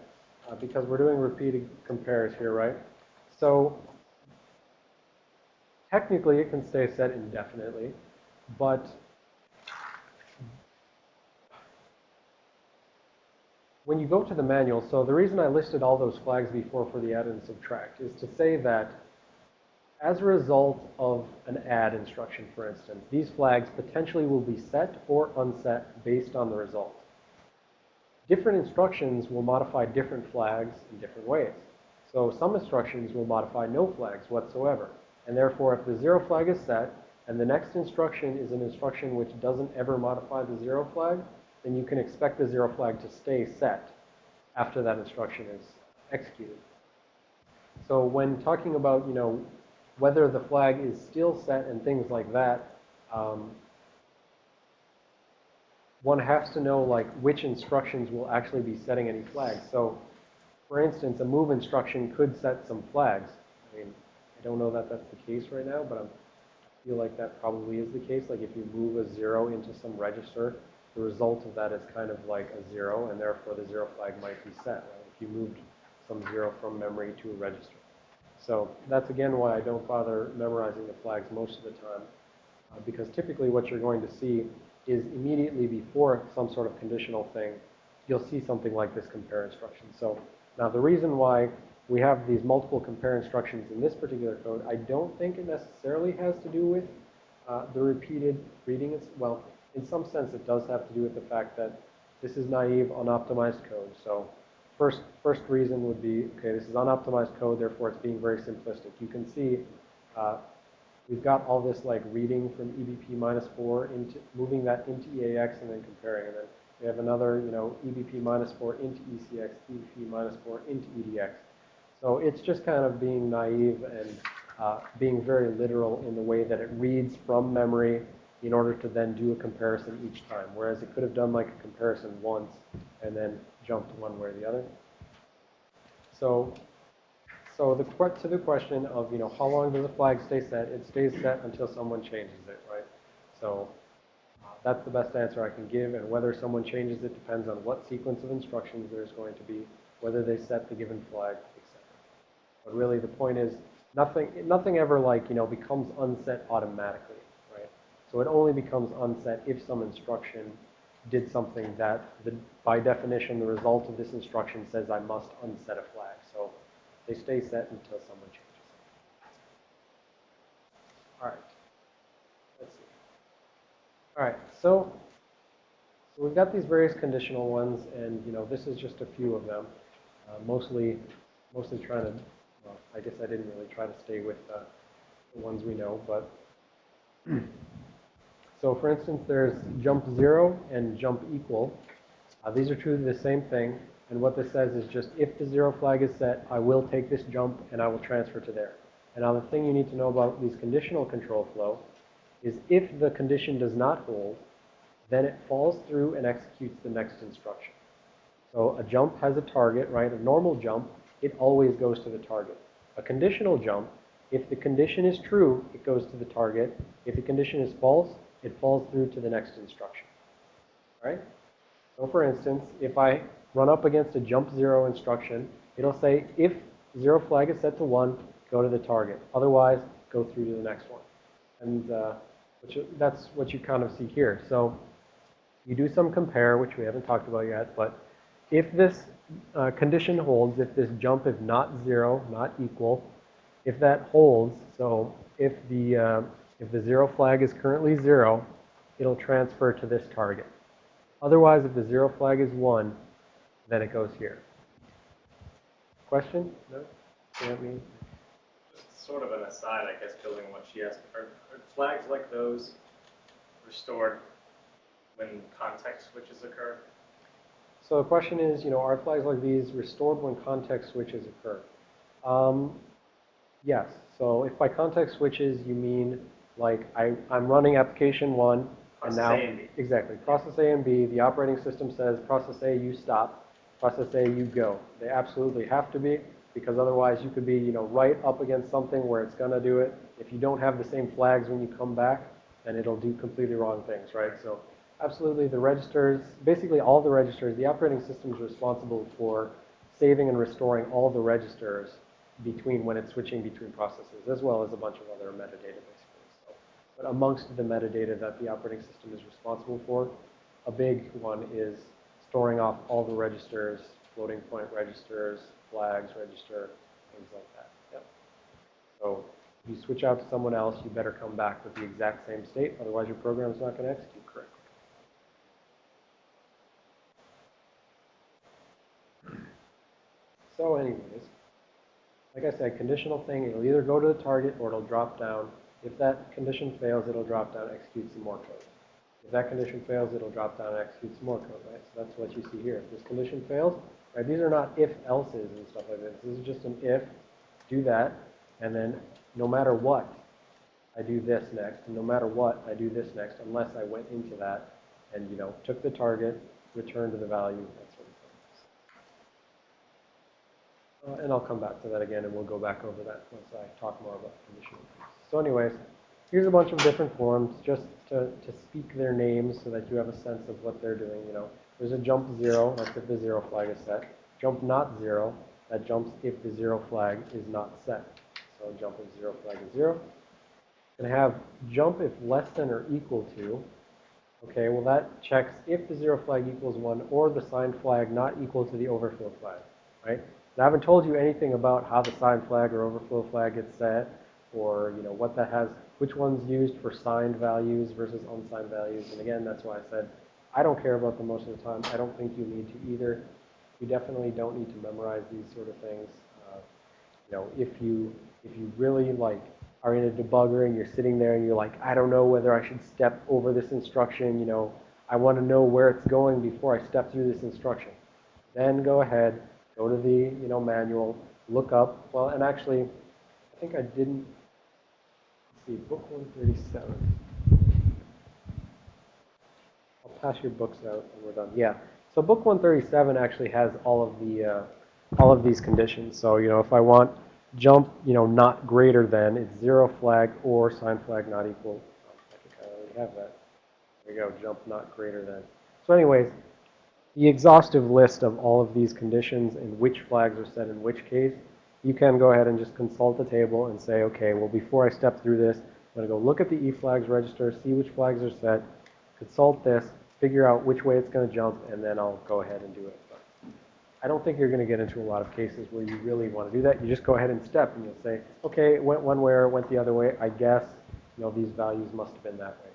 Uh, because we're doing repeated compares here, right? So technically it can stay set indefinitely, but when you go to the manual, so the reason I listed all those flags before for the add and subtract is to say that as a result of an add instruction, for instance, these flags potentially will be set or unset based on the result. Different instructions will modify different flags in different ways. So some instructions will modify no flags whatsoever. And therefore, if the zero flag is set, and the next instruction is an instruction which doesn't ever modify the zero flag, then you can expect the zero flag to stay set after that instruction is executed. So when talking about, you know, whether the flag is still set and things like that, um, one has to know like which instructions will actually be setting any flags. So for instance, a move instruction could set some flags. I mean, I don't know that that's the case right now, but I feel like that probably is the case. Like if you move a zero into some register, the result of that is kind of like a zero, and therefore the zero flag might be set. Right? If you moved some zero from memory to a register. So that's again why I don't bother memorizing the flags most of the time, uh, because typically what you're going to see is immediately before some sort of conditional thing, you'll see something like this compare instruction. So Now, the reason why we have these multiple compare instructions in this particular code, I don't think it necessarily has to do with uh, the repeated reading. It's, well, in some sense, it does have to do with the fact that this is naive, unoptimized code. So first, first reason would be, okay, this is unoptimized code, therefore it's being very simplistic. You can see uh, we've got all this like reading from EBP minus 4 into moving that into EAX and then comparing. And then we have another, you know, EBP minus 4 into ECX, EBP minus 4 into EDX. So it's just kind of being naive and uh, being very literal in the way that it reads from memory in order to then do a comparison each time. Whereas it could have done like a comparison once and then jumped one way or the other. So, so the to the question of, you know, how long does a flag stay set? It stays set until someone changes it, right? So that's the best answer I can give, and whether someone changes it depends on what sequence of instructions there's going to be, whether they set the given flag, etc. But really, the point is, nothing, nothing ever like, you know, becomes unset automatically, right? So it only becomes unset if some instruction did something that, the, by definition, the result of this instruction says I must unset a flag. So they stay set until someone changes it. All right. Let's see. All right, so, so we've got these various conditional ones, and, you know, this is just a few of them. Uh, mostly, mostly trying to, well, I guess I didn't really try to stay with uh, the ones we know, but so for instance, there's jump zero and jump equal. Uh, these are truly the same thing. And what this says is just if the zero flag is set, I will take this jump and I will transfer to there. And now the thing you need to know about these conditional control flow is if the condition does not hold, then it falls through and executes the next instruction. So a jump has a target, right? A normal jump, it always goes to the target. A conditional jump, if the condition is true, it goes to the target. If the condition is false, it falls through to the next instruction. All right? So for instance, if I run up against a jump zero instruction, it'll say if zero flag is set to one, go to the target. Otherwise, go through to the next one. And uh, that's what you kind of see here. So you do some compare, which we haven't talked about yet, but if this uh, condition holds, if this jump is not zero, not equal, if that holds, so if the, uh, if the zero flag is currently zero, it'll transfer to this target. Otherwise, if the zero flag is one, then it goes here. Question? No? You know what I mean? Just sort of an aside, I guess, building on what she asked. Are, are flags like those restored when context switches occur? So the question is, you know, are flags like these restored when context switches occur? Um, yes. So if by context switches you mean like I, I'm running application one and Process now A and B. exactly process A and B, the operating system says process A you stop, process A you go. They absolutely have to be because otherwise you could be, you know, right up against something where it's going to do it. If you don't have the same flags when you come back, then it'll do completely wrong things, right? So absolutely the registers, basically all the registers, the operating system is responsible for saving and restoring all the registers between when it's switching between processes, as well as a bunch of other metadata basically. So, but amongst the metadata that the operating system is responsible for, a big one is storing off all the registers, floating point registers, flags register, things like that. Yep. So if you switch out to someone else, you better come back with the exact same state, otherwise your program is not going to execute correctly. So anyways, like I said, conditional thing, it'll either go to the target or it'll drop down. If that condition fails, it'll drop down, and execute some more code. If that condition fails, it'll drop down and execute some more code, right? So that's what you see here. If this condition fails, right, these are not if-elses and stuff like this. This is just an if, do that, and then no matter what, I do this next, and no matter what, I do this next, unless I went into that and, you know, took the target, returned to the value, that sort of thing. Uh, and I'll come back to that again, and we'll go back over that once I talk more about conditional things. So anyways, here's a bunch of different forms just to, to speak their names so that you have a sense of what they're doing, you know. There's a jump zero, that's if the zero flag is set. Jump not zero, that jumps if the zero flag is not set. So jump if zero flag is zero. And have jump if less than or equal to. Okay, well that checks if the zero flag equals one or the signed flag not equal to the overflow flag, right? And I haven't told you anything about how the sign flag or overflow flag gets set, or, you know, what that has, which one's used for signed values versus unsigned values. And again, that's why I said, I don't care about them most of the time. I don't think you need to either. You definitely don't need to memorize these sort of things. Uh, you know, if you, if you really like are in a debugger and you're sitting there and you're like, I don't know whether I should step over this instruction, you know, I want to know where it's going before I step through this instruction. Then go ahead, go to the, you know, manual, look up, well, and actually, I think I didn't, see, book 137. I'll pass your books out and we're done. Yeah. So book 137 actually has all of the, uh, all of these conditions. So, you know, if I want jump, you know, not greater than, it's zero flag or sign flag not equal. I think I already have that. There you go, jump not greater than. So anyways, the exhaustive list of all of these conditions and which flags are set in which case, you can go ahead and just consult the table and say, okay, well, before I step through this, I'm going to go look at the E flags register, see which flags are set, consult this, figure out which way it's going to jump, and then I'll go ahead and do it. But I don't think you're going to get into a lot of cases where you really want to do that. You just go ahead and step, and you'll say, okay, it went one way or it went the other way. I guess, you know, these values must have been that way.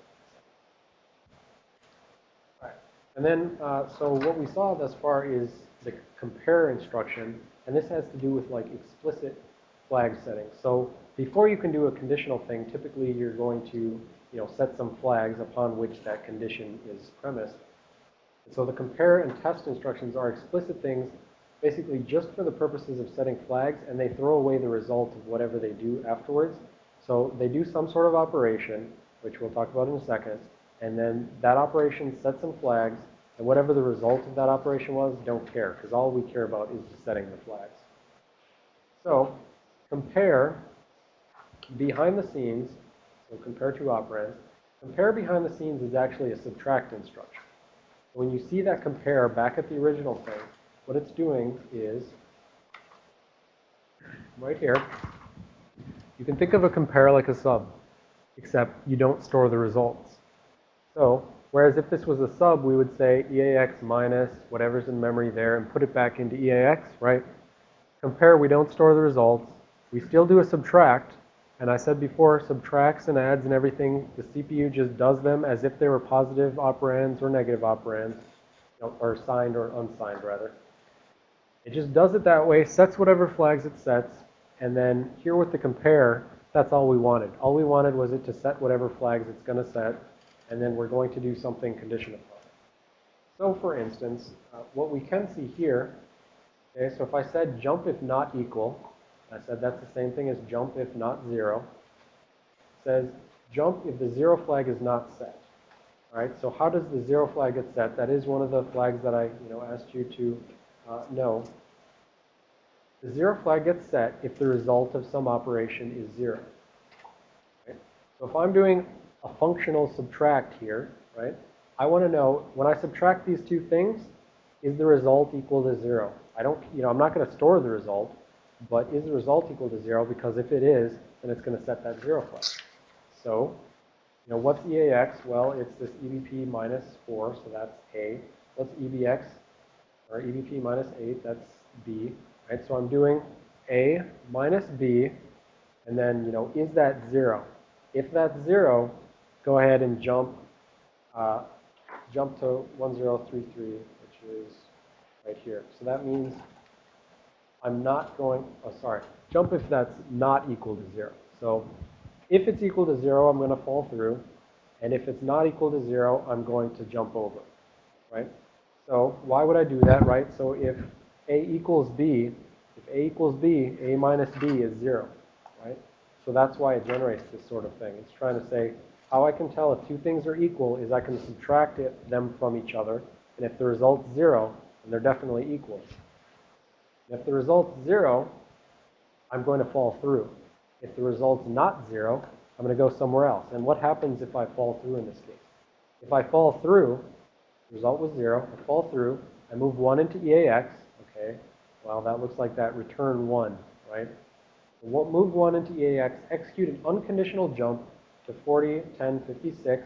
All right. And then, uh, so what we saw thus far is the compare instruction, and this has to do with like explicit flag settings. So before you can do a conditional thing, typically you're going to, you know, set some flags upon which that condition is premised. So the compare and test instructions are explicit things basically just for the purposes of setting flags, and they throw away the result of whatever they do afterwards. So they do some sort of operation, which we'll talk about in a second, and then that operation sets some flags, and whatever the result of that operation was, don't care, because all we care about is setting the flags. So compare behind the scenes, so compare two operands, compare behind the scenes is actually a subtract instruction. When you see that compare back at the original thing, what it's doing is, right here, you can think of a compare like a sub, except you don't store the results. So, whereas if this was a sub, we would say EAX minus whatever's in memory there and put it back into EAX, right? Compare, we don't store the results. We still do a subtract, and I said before, subtracts and adds and everything, the CPU just does them as if they were positive operands or negative operands, or signed or unsigned, rather. It just does it that way, sets whatever flags it sets, and then here with the compare, that's all we wanted. All we wanted was it to set whatever flags it's going to set, and then we're going to do something conditional upon it. So for instance, uh, what we can see here, okay, so if I said jump if not equal, I said that's the same thing as jump if not zero. Says jump if the zero flag is not set. All right, so how does the zero flag get set? That is one of the flags that I, you know, asked you to uh, know. The zero flag gets set if the result of some operation is zero. Right? So if I'm doing a functional subtract here, right, I want to know when I subtract these two things, is the result equal to zero? I don't, you know, I'm not going to store the result, but is the result equal to zero? Because if it is, then it's going to set that zero flag. So, you know, what's EAX? Well, it's this EBP minus 4, so that's A. What's EBX? Or EBP minus 8, that's B. Right, so I'm doing A minus B, and then, you know, is that 0? If that's 0, go ahead and jump, uh, jump to 1033, which is right here. So that means I'm not going, oh, sorry, jump if that's not equal to 0. So if it's equal to 0, I'm going to fall through. And if it's not equal to 0, I'm going to jump over, right? So why would I do that, right? So if A equals B, if A equals B, A minus B is 0, right? So that's why it generates this sort of thing. It's trying to say how I can tell if two things are equal is I can subtract it, them from each other. And if the result's 0, then they're definitely equal. If the result's 0, I'm going to fall through. If the result's not 0, I'm going to go somewhere else. And what happens if I fall through in this case? If I fall through, the result was 0, I fall through, I move 1 into EAX, okay, well, that looks like that return 1, right? So move 1 into EAX, execute an unconditional jump to 40, 10, 56,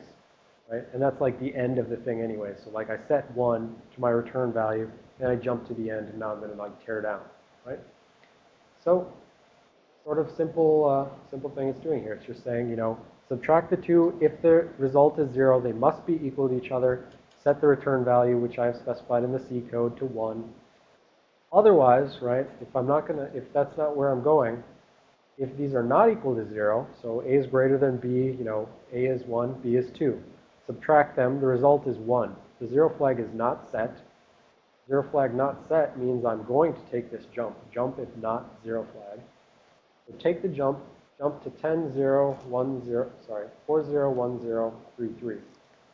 right? And that's like the end of the thing anyway. So like I set 1 to my return value, and I jump to the end, and now I'm going to like tear down. right? So, sort of simple, uh, simple thing it's doing here. It's just saying, you know, subtract the two. If the result is zero, they must be equal to each other. Set the return value, which I have specified in the C code, to one. Otherwise, right, if I'm not gonna, if that's not where I'm going, if these are not equal to zero, so A is greater than B, you know, A is one, B is two. Subtract them, the result is one. The zero flag is not set. Zero flag not set means I'm going to take this jump. Jump if not zero flag. So take the jump, jump to 10, 0, 1, 0, sorry, 4, 0, 1, 0, 3, 3.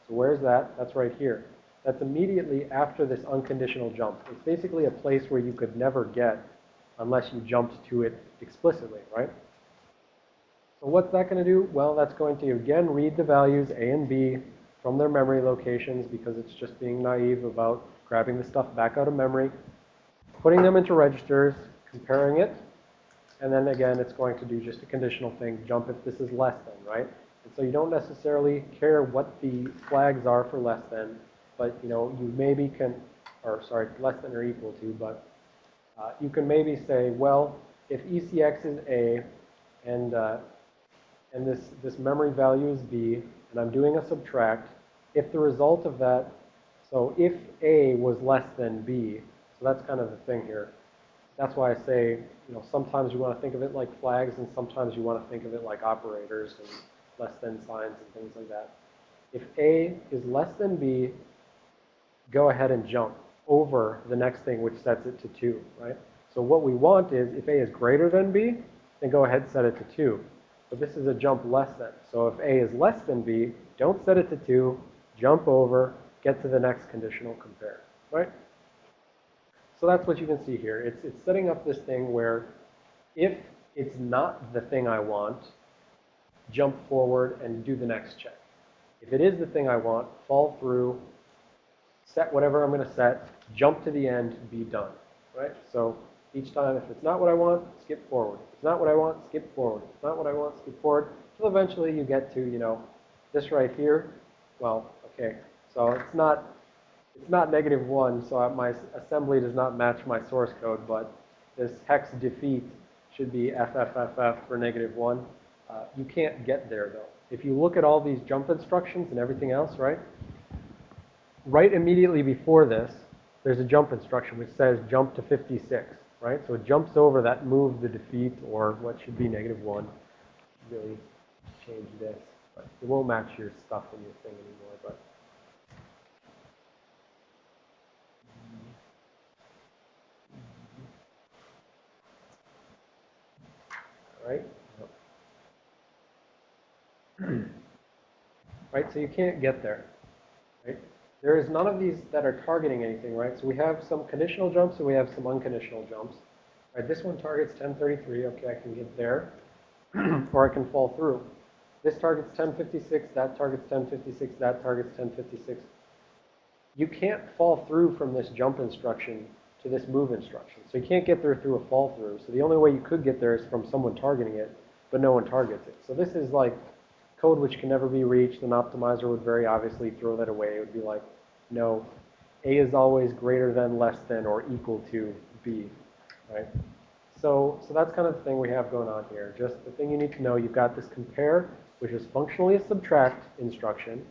So where's that? That's right here. That's immediately after this unconditional jump. It's basically a place where you could never get unless you jumped to it explicitly, right? So what's that going to do? Well, that's going to, again, read the values A and B from their memory locations because it's just being naive about grabbing the stuff back out of memory, putting them into registers, comparing it, and then again, it's going to do just a conditional thing, jump if this is less than, right? And so you don't necessarily care what the flags are for less than, but you know, you maybe can, or sorry, less than or equal to, but uh, you can maybe say, well, if ECX is A and, uh, and this, this memory value is B, and I'm doing a subtract, if the result of that, so if A was less than B, so that's kind of the thing here. That's why I say, you know, sometimes you want to think of it like flags, and sometimes you want to think of it like operators and less than signs and things like that. If A is less than B, go ahead and jump over the next thing, which sets it to 2, right? So what we want is, if A is greater than B, then go ahead and set it to 2. But this is a jump less than. So if A is less than B, don't set it to 2, jump over, get to the next conditional compare, right? So that's what you can see here. It's, it's setting up this thing where if it's not the thing I want, jump forward and do the next check. If it is the thing I want, fall through, set whatever I'm going to set, jump to the end, be done, right? So each time, if it's not what I want, skip forward. If it's not what I want, skip forward. If it's not what I want, skip forward. Till eventually you get to, you know, this right here. Well, okay, so it's not, it's not negative one, so my assembly does not match my source code, but this hex defeat should be FFFF for negative one. Uh, you can't get there though. If you look at all these jump instructions and everything else, right? Right immediately before this, there's a jump instruction which says jump to 56, right? So it jumps over that move, the defeat, or what should be negative one. Really change this. But it won't match your stuff in your thing anymore, but. Right? right, so you can't get there, right? There is none of these that are targeting anything, right? So we have some conditional jumps and we have some unconditional jumps. This one targets 1033, okay, I can get there, or I can fall through. This targets 1056, that targets 1056, that targets 1056. You can't fall through from this jump instruction to this move instruction. So you can't get there through a fall through. So the only way you could get there is from someone targeting it, but no one targets it. So this is like code which can never be reached. An optimizer would very obviously throw that away. It would be like, no, A is always greater than, less than, or equal to B, right? So, so that's kind of the thing we have going on here. Just the thing you need to know, you've got this compare, which is functionally a subtract instruction.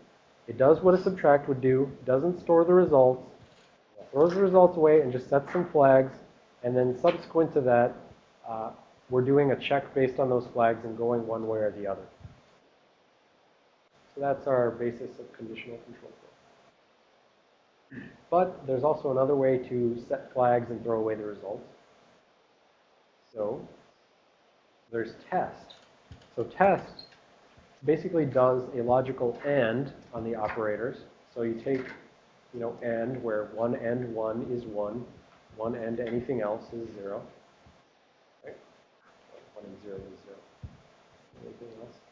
It does what a subtract would do, doesn't store the results, throws the results away and just sets some flags. And then subsequent to that, uh, we're doing a check based on those flags and going one way or the other. So that's our basis of conditional control flow. But there's also another way to set flags and throw away the results. So there's test. So test basically does a logical AND on the operators. So you take, you know, AND where one AND one is one, one AND anything else is zero. Right? One and zero is zero. Anything else?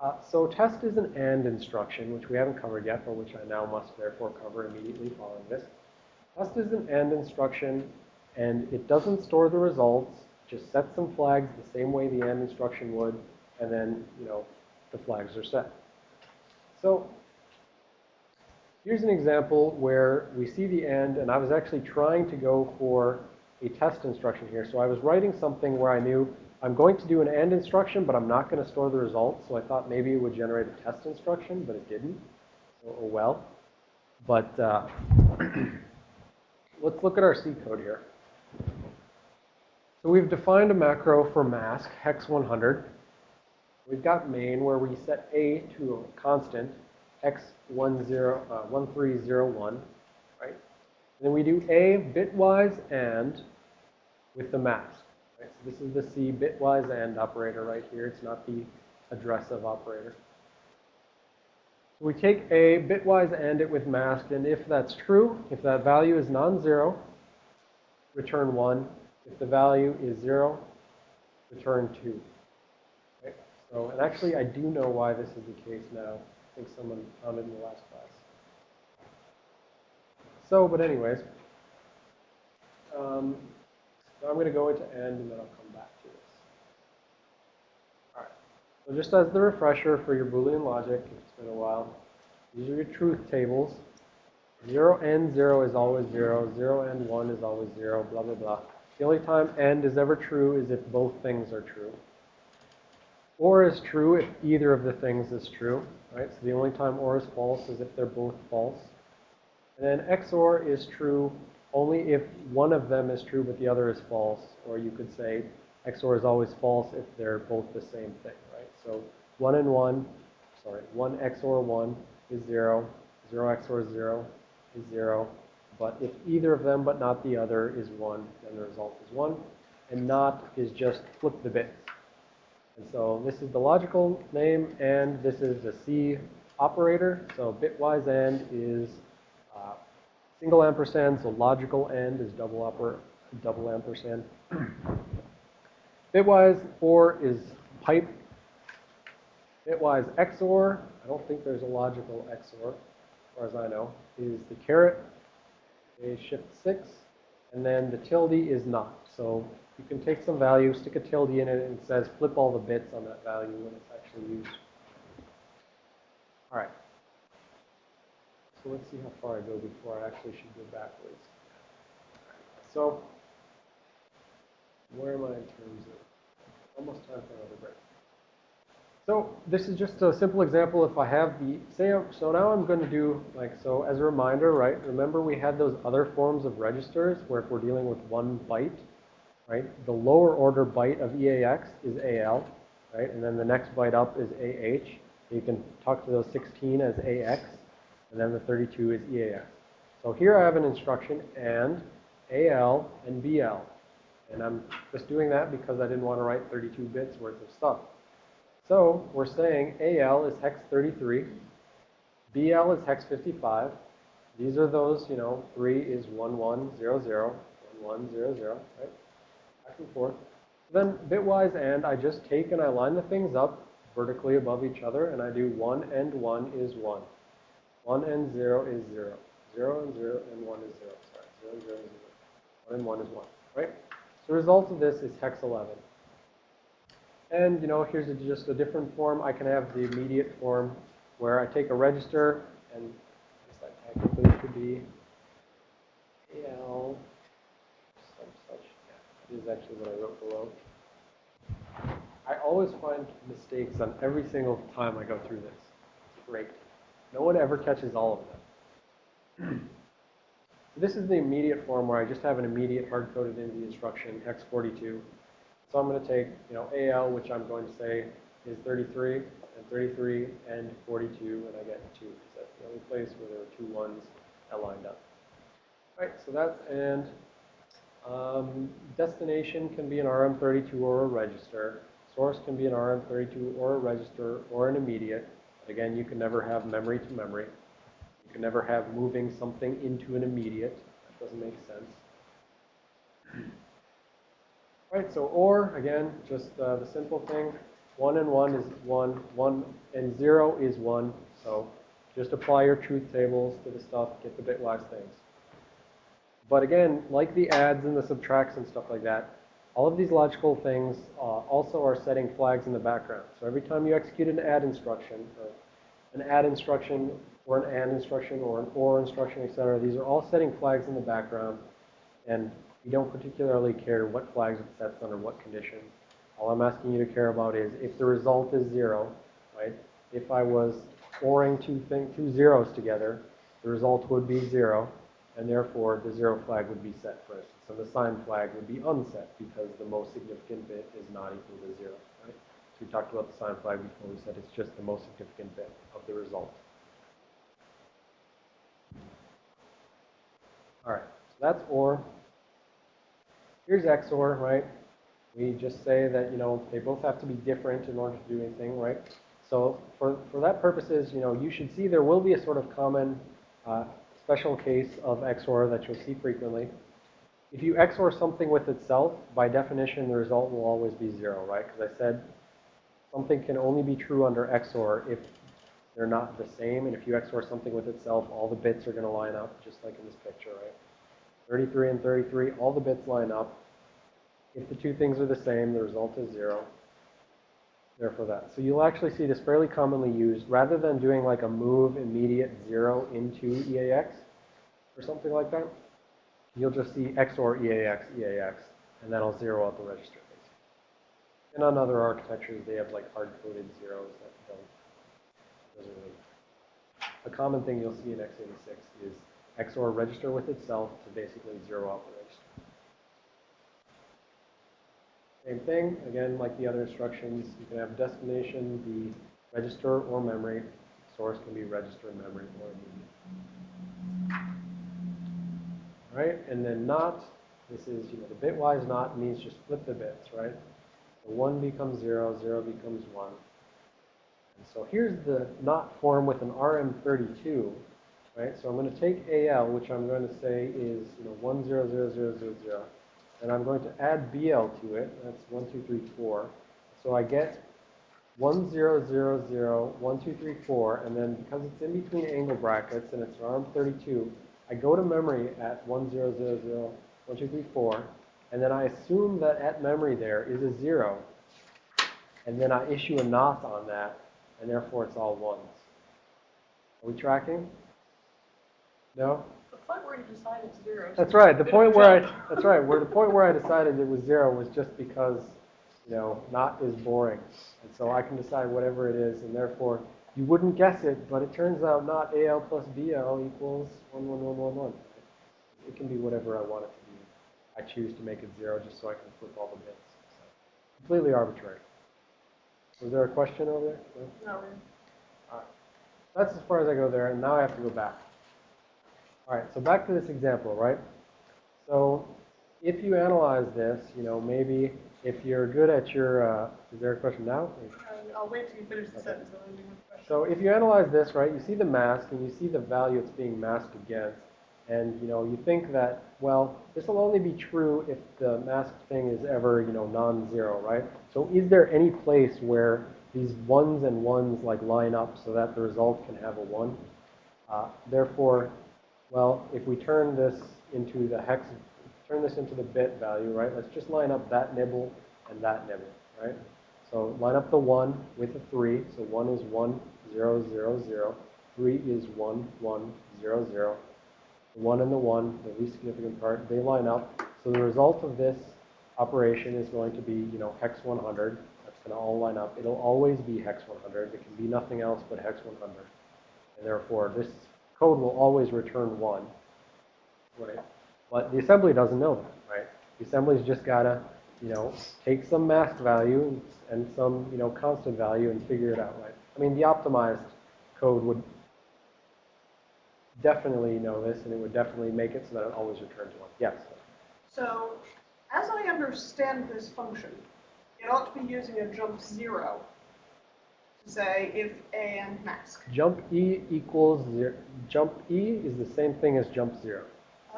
Uh, so test is an AND instruction, which we haven't covered yet, but which I now must therefore cover immediately following this. Test is an AND instruction, and it doesn't store the results, just sets some flags the same way the AND instruction would, and then, you know, the flags are set. So here's an example where we see the AND, and I was actually trying to go for a test instruction here. So I was writing something where I knew I'm going to do an AND instruction, but I'm not going to store the results. So I thought maybe it would generate a test instruction, but it didn't. So, oh well. But uh, let's look at our C code here. So we've defined a macro for mask, hex 100. We've got main where we set A to a constant, x10, uh, 1301, right? And then we do A bitwise AND with the mask. Right? So this is the C bitwise AND operator right here. It's not the address-of operator. So we take A bitwise AND it with mask, and if that's true, if that value is non-zero, return 1. If the value is 0, return 2. Okay? So, and actually I do know why this is the case now. I think someone found it in the last class. So, but anyways, um, now I'm going to go into end and then I'll come back to this. All right. So just as the refresher for your Boolean logic, if it's been a while, these are your truth tables. 0 and 0 is always 0. 0 and 1 is always 0, blah, blah, blah. The only time AND is ever true is if both things are true. OR is true if either of the things is true, right? So the only time OR is false is if they're both false. And then XOR is true only if one of them is true but the other is false. Or you could say XOR is always false if they're both the same thing, right? So 1 and 1, sorry, 1 XOR 1 is 0, 0 XOR 0 is 0. But if either of them but not the other is 1, then the result is 1. And not is just flip the bits. And so this is the logical name, and this is the C operator. So bitwise AND is single ampersand, so logical AND is double, oper double ampersand. bitwise OR is pipe. Bitwise XOR, I don't think there's a logical XOR, as far as I know, is the caret a shift 6, and then the tilde is not. So you can take some value, stick a tilde in it, and it says flip all the bits on that value when it's actually used. All right. So let's see how far I go before I actually should go backwards. So where am I in terms of almost time for another break? So this is just a simple example. If I have the, say, so now I'm going to do, like, so as a reminder, right, remember we had those other forms of registers where if we're dealing with one byte, right, the lower order byte of EAX is AL, right, and then the next byte up is AH. You can talk to those 16 as AX, and then the 32 is EAX. So here I have an instruction and AL and BL. And I'm just doing that because I didn't want to write 32 bits worth of stuff. So we're saying AL is hex 33, BL is hex 55. These are those, you know, 3 is 1100, 1100, right? Back and forth. Then bitwise AND, I just take and I line the things up vertically above each other, and I do 1 and 1 is 1. 1 and 0 is 0. 0 and 0 and 1 is 0. Sorry, 0, and 0 is 0. 1 and 1 is 1, right? So the result of this is hex 11. And, you know, here's a, just a different form. I can have the immediate form where I take a register, and I guess that technically could be AL, some such. Yeah, this is actually what I wrote below. I always find mistakes on every single time I go through this. It's great. No one ever catches all of them. this is the immediate form where I just have an immediate hard-coded into the instruction, x42. So I'm going to take, you know, AL, which I'm going to say is 33, and 33 and 42, and I get 2. Because that's the only place where there are two ones that lined up. Right, so that's, and um, destination can be an RM32 or a register. Source can be an RM32 or a register or an immediate. Again, you can never have memory to memory. You can never have moving something into an immediate. That doesn't make sense. Right, so or, again, just uh, the simple thing, 1 and 1 is 1, 1 and 0 is 1. So just apply your truth tables to the stuff, get the bitwise things. But again, like the adds and the subtracts and stuff like that, all of these logical things uh, also are setting flags in the background. So every time you execute an add instruction, an add instruction, or an AND instruction, or an OR instruction, etc., these are all setting flags in the background. And We don't particularly care what flags it sets under what conditions. All I'm asking you to care about is if the result is zero, right? If I was ORing two thing, two zeros together, the result would be zero, and therefore the zero flag would be set, first. So the sign flag would be unset because the most significant bit is not equal to zero, right? So we talked about the sign flag before. We said it's just the most significant bit of the result. All right, so that's OR. Here's XOR, right? We just say that, you know, they both have to be different in order to do anything, right? So for, for that purposes, you know, you should see there will be a sort of common uh, special case of XOR that you'll see frequently. If you XOR something with itself, by definition, the result will always be zero, right? Because I said something can only be true under XOR if they're not the same. And if you XOR something with itself, all the bits are going to line up, just like in this picture, right? 33 and 33, all the bits line up. If the two things are the same, the result is zero. Therefore that. So you'll actually see this fairly commonly used. Rather than doing like a move immediate zero into EAX or something like that, you'll just see XOR EAX, EAX, and that'll zero out the register. And on other architectures, they have like hard-coded zeros that don't, doesn't really. A common thing you'll see in x86 is XOR register with itself to basically zero out the register. Same thing, again, like the other instructions, you can have destination be register or memory. Source can be register, memory, or media. All right, and then not, this is, you know, the bitwise not means just flip the bits, right? So 1 becomes 0, 0 becomes 1. And so here's the not form with an RM32, right? So I'm going to take AL, which I'm going to say is, you know, 1, 0, 0, 0, 0, 0. And I'm going to add BL to it. That's 1, 2, 3, 4. So I get 1, 0, 0, 0, 1, 2, 3, 4. And then because it's in between angle brackets and it's RM32, I go to memory at 1, 0, 0, 0, 1, 2, 3, 4. And then I assume that at memory there is a 0. And then I issue a not on that. And therefore it's all ones. Are we tracking? No? Point where you decide it's zero. That's right. The point where. I, that's right. Where the point where I decided it was zero was just because, you know, not is boring. And so I can decide whatever it is, and therefore you wouldn't guess it, but it turns out not AL plus BL equals 1, 1, 1, 1, 1. It can be whatever I want it to be. I choose to make it zero just so I can flip all the bits. So, completely arbitrary. Was there a question over there? No? No, really. That's as far as I go there, and now I have to go back. All right, so back to this example, right? So if you analyze this, you know, maybe if you're good at your, uh, is there a question now? Uh, I'll wait till you finish the Okay. sentence and then have a question. So if you analyze this, right, you see the mask and you see the value it's being masked against. And, you know, you think that, well, this will only be true if the masked thing is ever, you know, non-zero, right? So is there any place where these ones and ones like line up so that the result can have a one? Uh, therefore, well, if we turn this into the hex, turn this into the bit value, right? Let's just line up that nibble and that nibble, right? So line up the 1 with the 3. So 1 is 1, 0, 0, 0. 3 is 1, 1, 0, 0. The 1 and the 1, the least significant part, they line up. So the result of this operation is going to be, you know, hex 100. That's going to all line up. It'll always be hex 100. It can be nothing else but hex 100. And therefore, this code will always return 1. Right? But the assembly doesn't know that, right? The assembly's just got to, you know, take some mask value and, some, you know, constant value and figure it out, right? I mean, the optimized code would definitely know this, and it would definitely make it so that it always returns 1. Yes? So, as I understand this function, it ought to be using a jump zero to say if a and mask. Jump E equals 0. Jump E is the same thing as jump 0.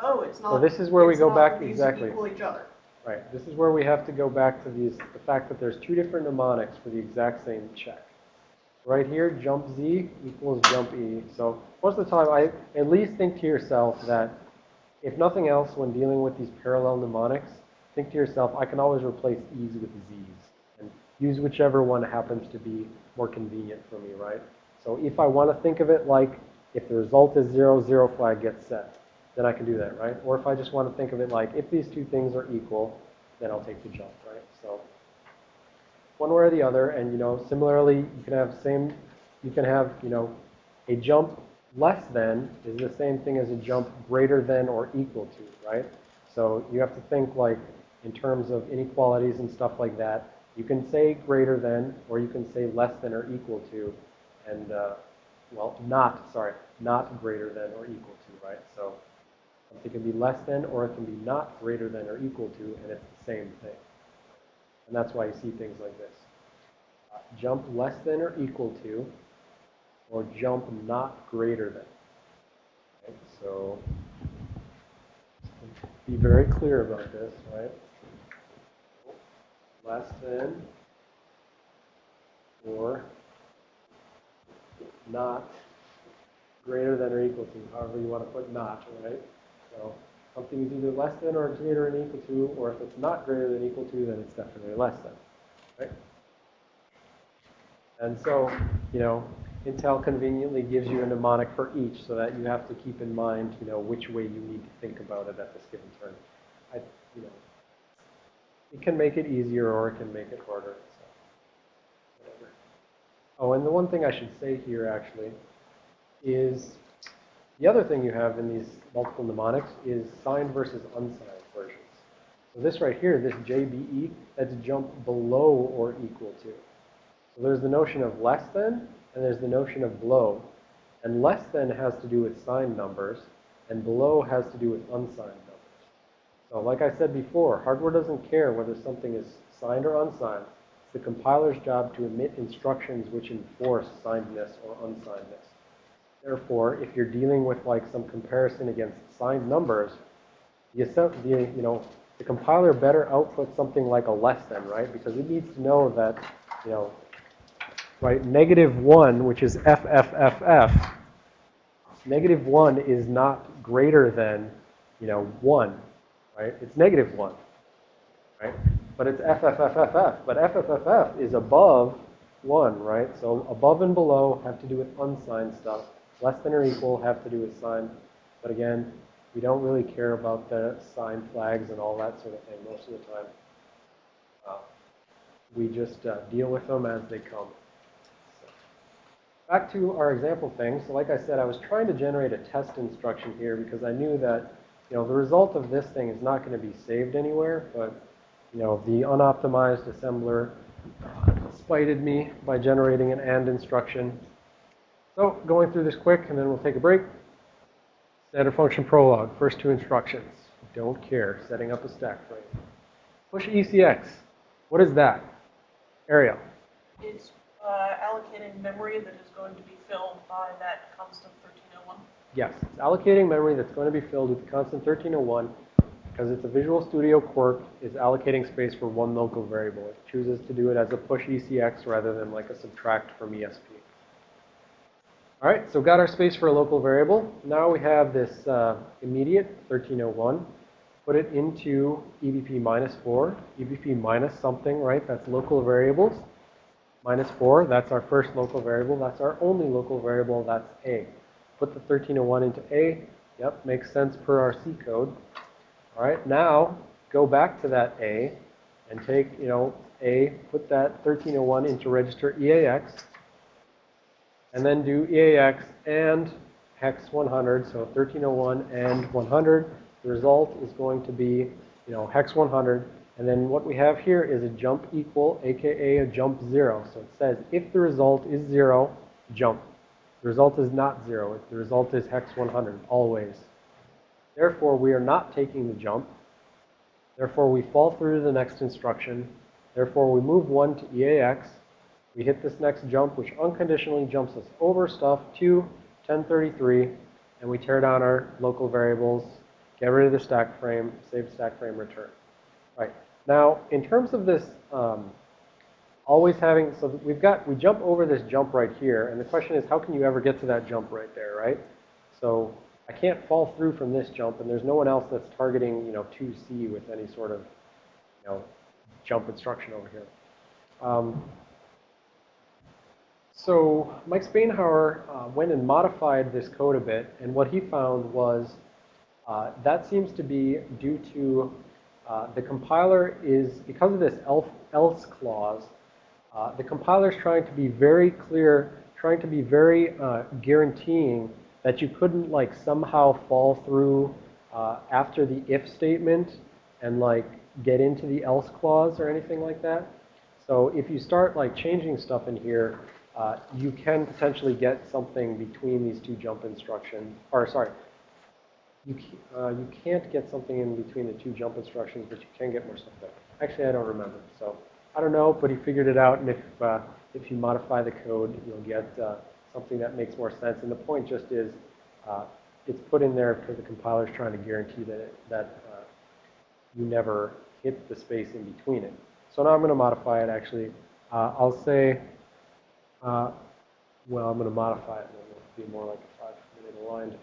Oh, it's not. So this is where we go back- exactly. Equal each other. Right. This is where we have to go back to these, the fact that there's two different mnemonics for the exact same check. Right here, jump Z equals jump E. So most of the time, I at least think to yourself that if nothing else, when dealing with these parallel mnemonics, think to yourself, I can always replace E's with Z's use whichever one happens to be more convenient for me, right? So if I want to think of it like if the result is zero, zero flag gets set. then I can do that, right? Or if I just want to think of it like, if these two things are equal, then I'll take the jump, right? So one way or the other, and you know, similarly, you can have same, you can have, you know, a jump less than is the same thing as a jump greater than or equal to, right? So you have to think like in terms of inequalities and stuff like that. You can say greater than, or you can say less than or equal to, and, uh, well, not, sorry, not greater than or equal to, right? So something can be less than, or it can be not greater than or equal to, and it's the same thing. And that's why you see things like this. Uh, jump less than or equal to, or jump not greater than. Okay, so be very clear about this, right? Less than or not greater than or equal to, however you want to put not, right? So something is either less than or greater than equal to, or if it's not greater than equal to, then it's definitely less than, right? And so, you know, Intel conveniently gives you a mnemonic for each so that you have to keep in mind, you know, which way you need to think about it at this given turn. I, you know, it can make it easier or it can make it harder. So, whatever. Oh, and the one thing I should say here actually is the other thing you have in these multiple mnemonics is signed versus unsigned versions. So this right here, this JBE, that's jump below or equal to. So there's the notion of less than, and there's the notion of below. And less than has to do with signed numbers, and below has to do with unsigned numbers. So like I said before, hardware doesn't care whether something is signed or unsigned. It's the compiler's job to emit instructions which enforce signedness or unsignedness. Therefore, if you're dealing with like some comparison against signed numbers, the, the, you know, the compiler better output something like a less than, right? Because it needs to know that, you know, right, negative 1, which is FFFF, negative 1 is not greater than, you know, 1, right? It's negative 1, right? But it's FFFFF. But FFFF is above 1, right? So above and below have to do with unsigned stuff. Less than or equal have to do with signed. But again, we don't really care about the sign flags and all that sort of thing most of the time. Uh, we just uh, deal with them as they come. So, back to our example thing. So like I said, I was trying to generate a test instruction here because I knew that you know, the result of this thing is not going to be saved anywhere, but, you know, the unoptimized assembler uh, spited me by generating an AND instruction. So going through this quick, and then we'll take a break. Standard function prologue, first two instructions. Don't care, setting up a stack frame. Push ECX. What is that? Ariel. It's uh, allocating memory that is going to be filled by that constant 1301. Yes, it's allocating memory that's going to be filled with constant 1301 because it's a Visual Studio quirk It's allocating space for one local variable. It chooses to do it as a push ECX rather than like a subtract from ESP. All right, so got our space for a local variable. Now we have this uh, immediate 1301. Put it into EBP minus 4, EBP minus something, right? That's local variables. Minus 4, that's our first local variable. That's our only local variable, that's A. Put the 1301 into A. Yep, makes sense per our C code. All right, now go back to that A and take, you know, A, put that 1301 into register EAX and then do EAX and hex 100, so 1301 and 100. The result is going to be, you know, hex 100. And then what we have here is a jump equal, aka a jump zero. So it says if the result is zero, jump. The result is not zero. The result is hex 100, always. Therefore, we are not taking the jump. Therefore, we fall through to the next instruction. Therefore, we move 1 to EAX. We hit this next jump, which unconditionally jumps us over stuff to 1033, and we tear down our local variables, get rid of the stack frame, save stack frame, return. Right. Now, in terms of this, um, always having, so we've got, we jump over this jump right here, and the question is, how can you ever get to that jump right there, right? So I can't fall through from this jump, and there's no one else that's targeting, you know, 2C with any sort of, you know, jump instruction over here. Um, so Mike Spainhauer uh, went and modified this code a bit, and what he found was Uh, that seems to be due to uh, the compiler is, because of this else clause, uh, the compiler is trying to be very clear, trying to be very uh, guaranteeing that you couldn't like somehow fall through uh, after the if statement and like get into the else clause or anything like that. So if you start like changing stuff in here, uh, you can potentially get something between these two jump instructions, or sorry, you, uh, you can't get something in between the two jump instructions, but you can get more stuff there. Actually, I don't remember. So I don't know, but he figured it out. And if, uh, if you modify the code, you'll get uh, something that makes more sense. And the point just is, uh, it's put in there because the compiler is trying to guarantee that, it, that uh, you never hit the space in between it. So now I'm going to modify it actually. Uh, I'll say, uh, well, I'm going to modify it and it'll be more like a five minute aligned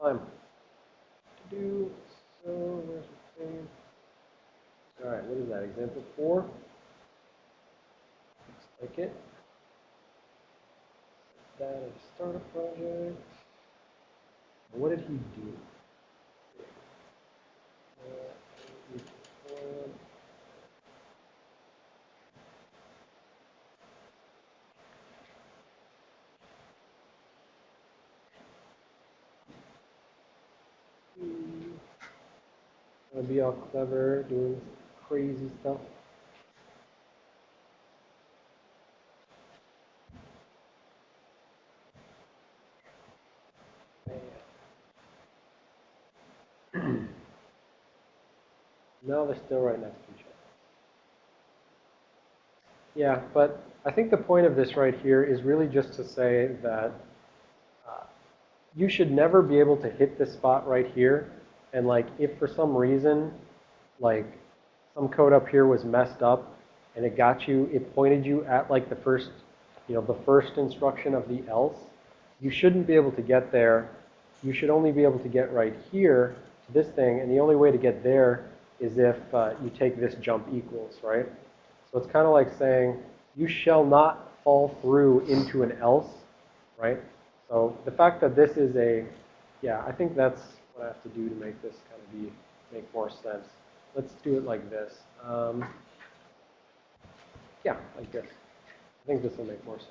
time. To do, so where's the thing? All right, what is that, example four? It. That start a project. What did he do? Be all clever, doing crazy stuff. No, they're still right next to each other. Yeah, but I think the point of this right here is really just to say that uh, you should never be able to hit this spot right here. And like, if for some reason, like, some code up here was messed up and it got you, it pointed you at like the first, you know, the first instruction of the else, you shouldn't be able to get there. You should only be able to get right here to this thing. And the only way to get there is if uh, you take this jump equals, right? So it's kind of like saying, you shall not fall through into an else, right? So the fact that this is a, yeah, I think that's what I have to do to make this kind of be, make more sense. Let's do it like this. Um, yeah, like this. I think this will make more sense.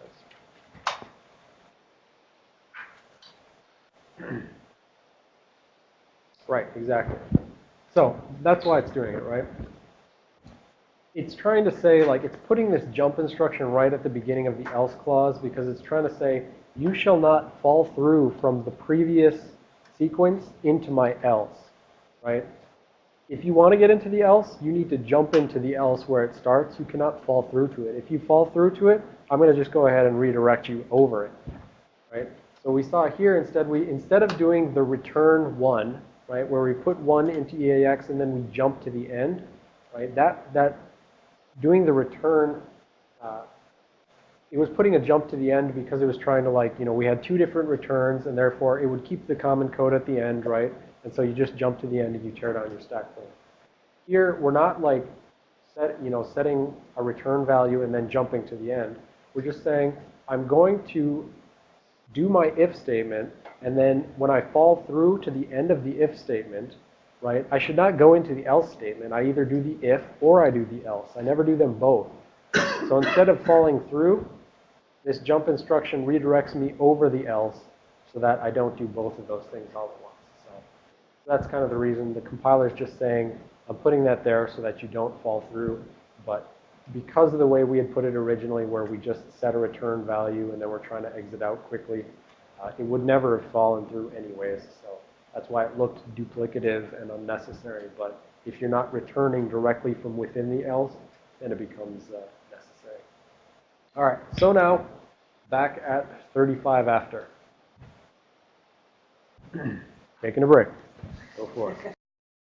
Right, exactly. So that's why it's doing it, right? It's trying to say, like, it's putting this jump instruction right at the beginning of the else clause because it's trying to say, you shall not fall through from the previous sequence into my else, right? If you want to get into the else, you need to jump into the else where it starts. You cannot fall through to it. If you fall through to it, I'm going to just go ahead and redirect you over it, right? So we saw here instead we instead of doing the return one, right, where we put one into EAX and then we jump to the end, right? That that doing the return, uh, it was putting a jump to the end because it was trying to like, you know, we had two different returns and therefore it would keep the common code at the end, right? And so you just jump to the end and you tear down your stack frame. Here, we're not like set, you know, setting a return value and then jumping to the end. We're just saying, I'm going to do my if statement, and then when I fall through to the end of the if statement, right, I should not go into the else statement. I either do the if or I do the else. I never do them both. So instead of falling through, this jump instruction redirects me over the else so that I don't do both of those things all at once. So that's kind of the reason. The compiler is just saying, I'm putting that there so that you don't fall through. But because of the way we had put it originally, where we just set a return value and then we're trying to exit out quickly, uh, it would never have fallen through anyways. So that's why it looked duplicative and unnecessary. But if you're not returning directly from within the else, then it becomes uh, necessary. All right, so now back at 35 after. Taking a break. Go for it.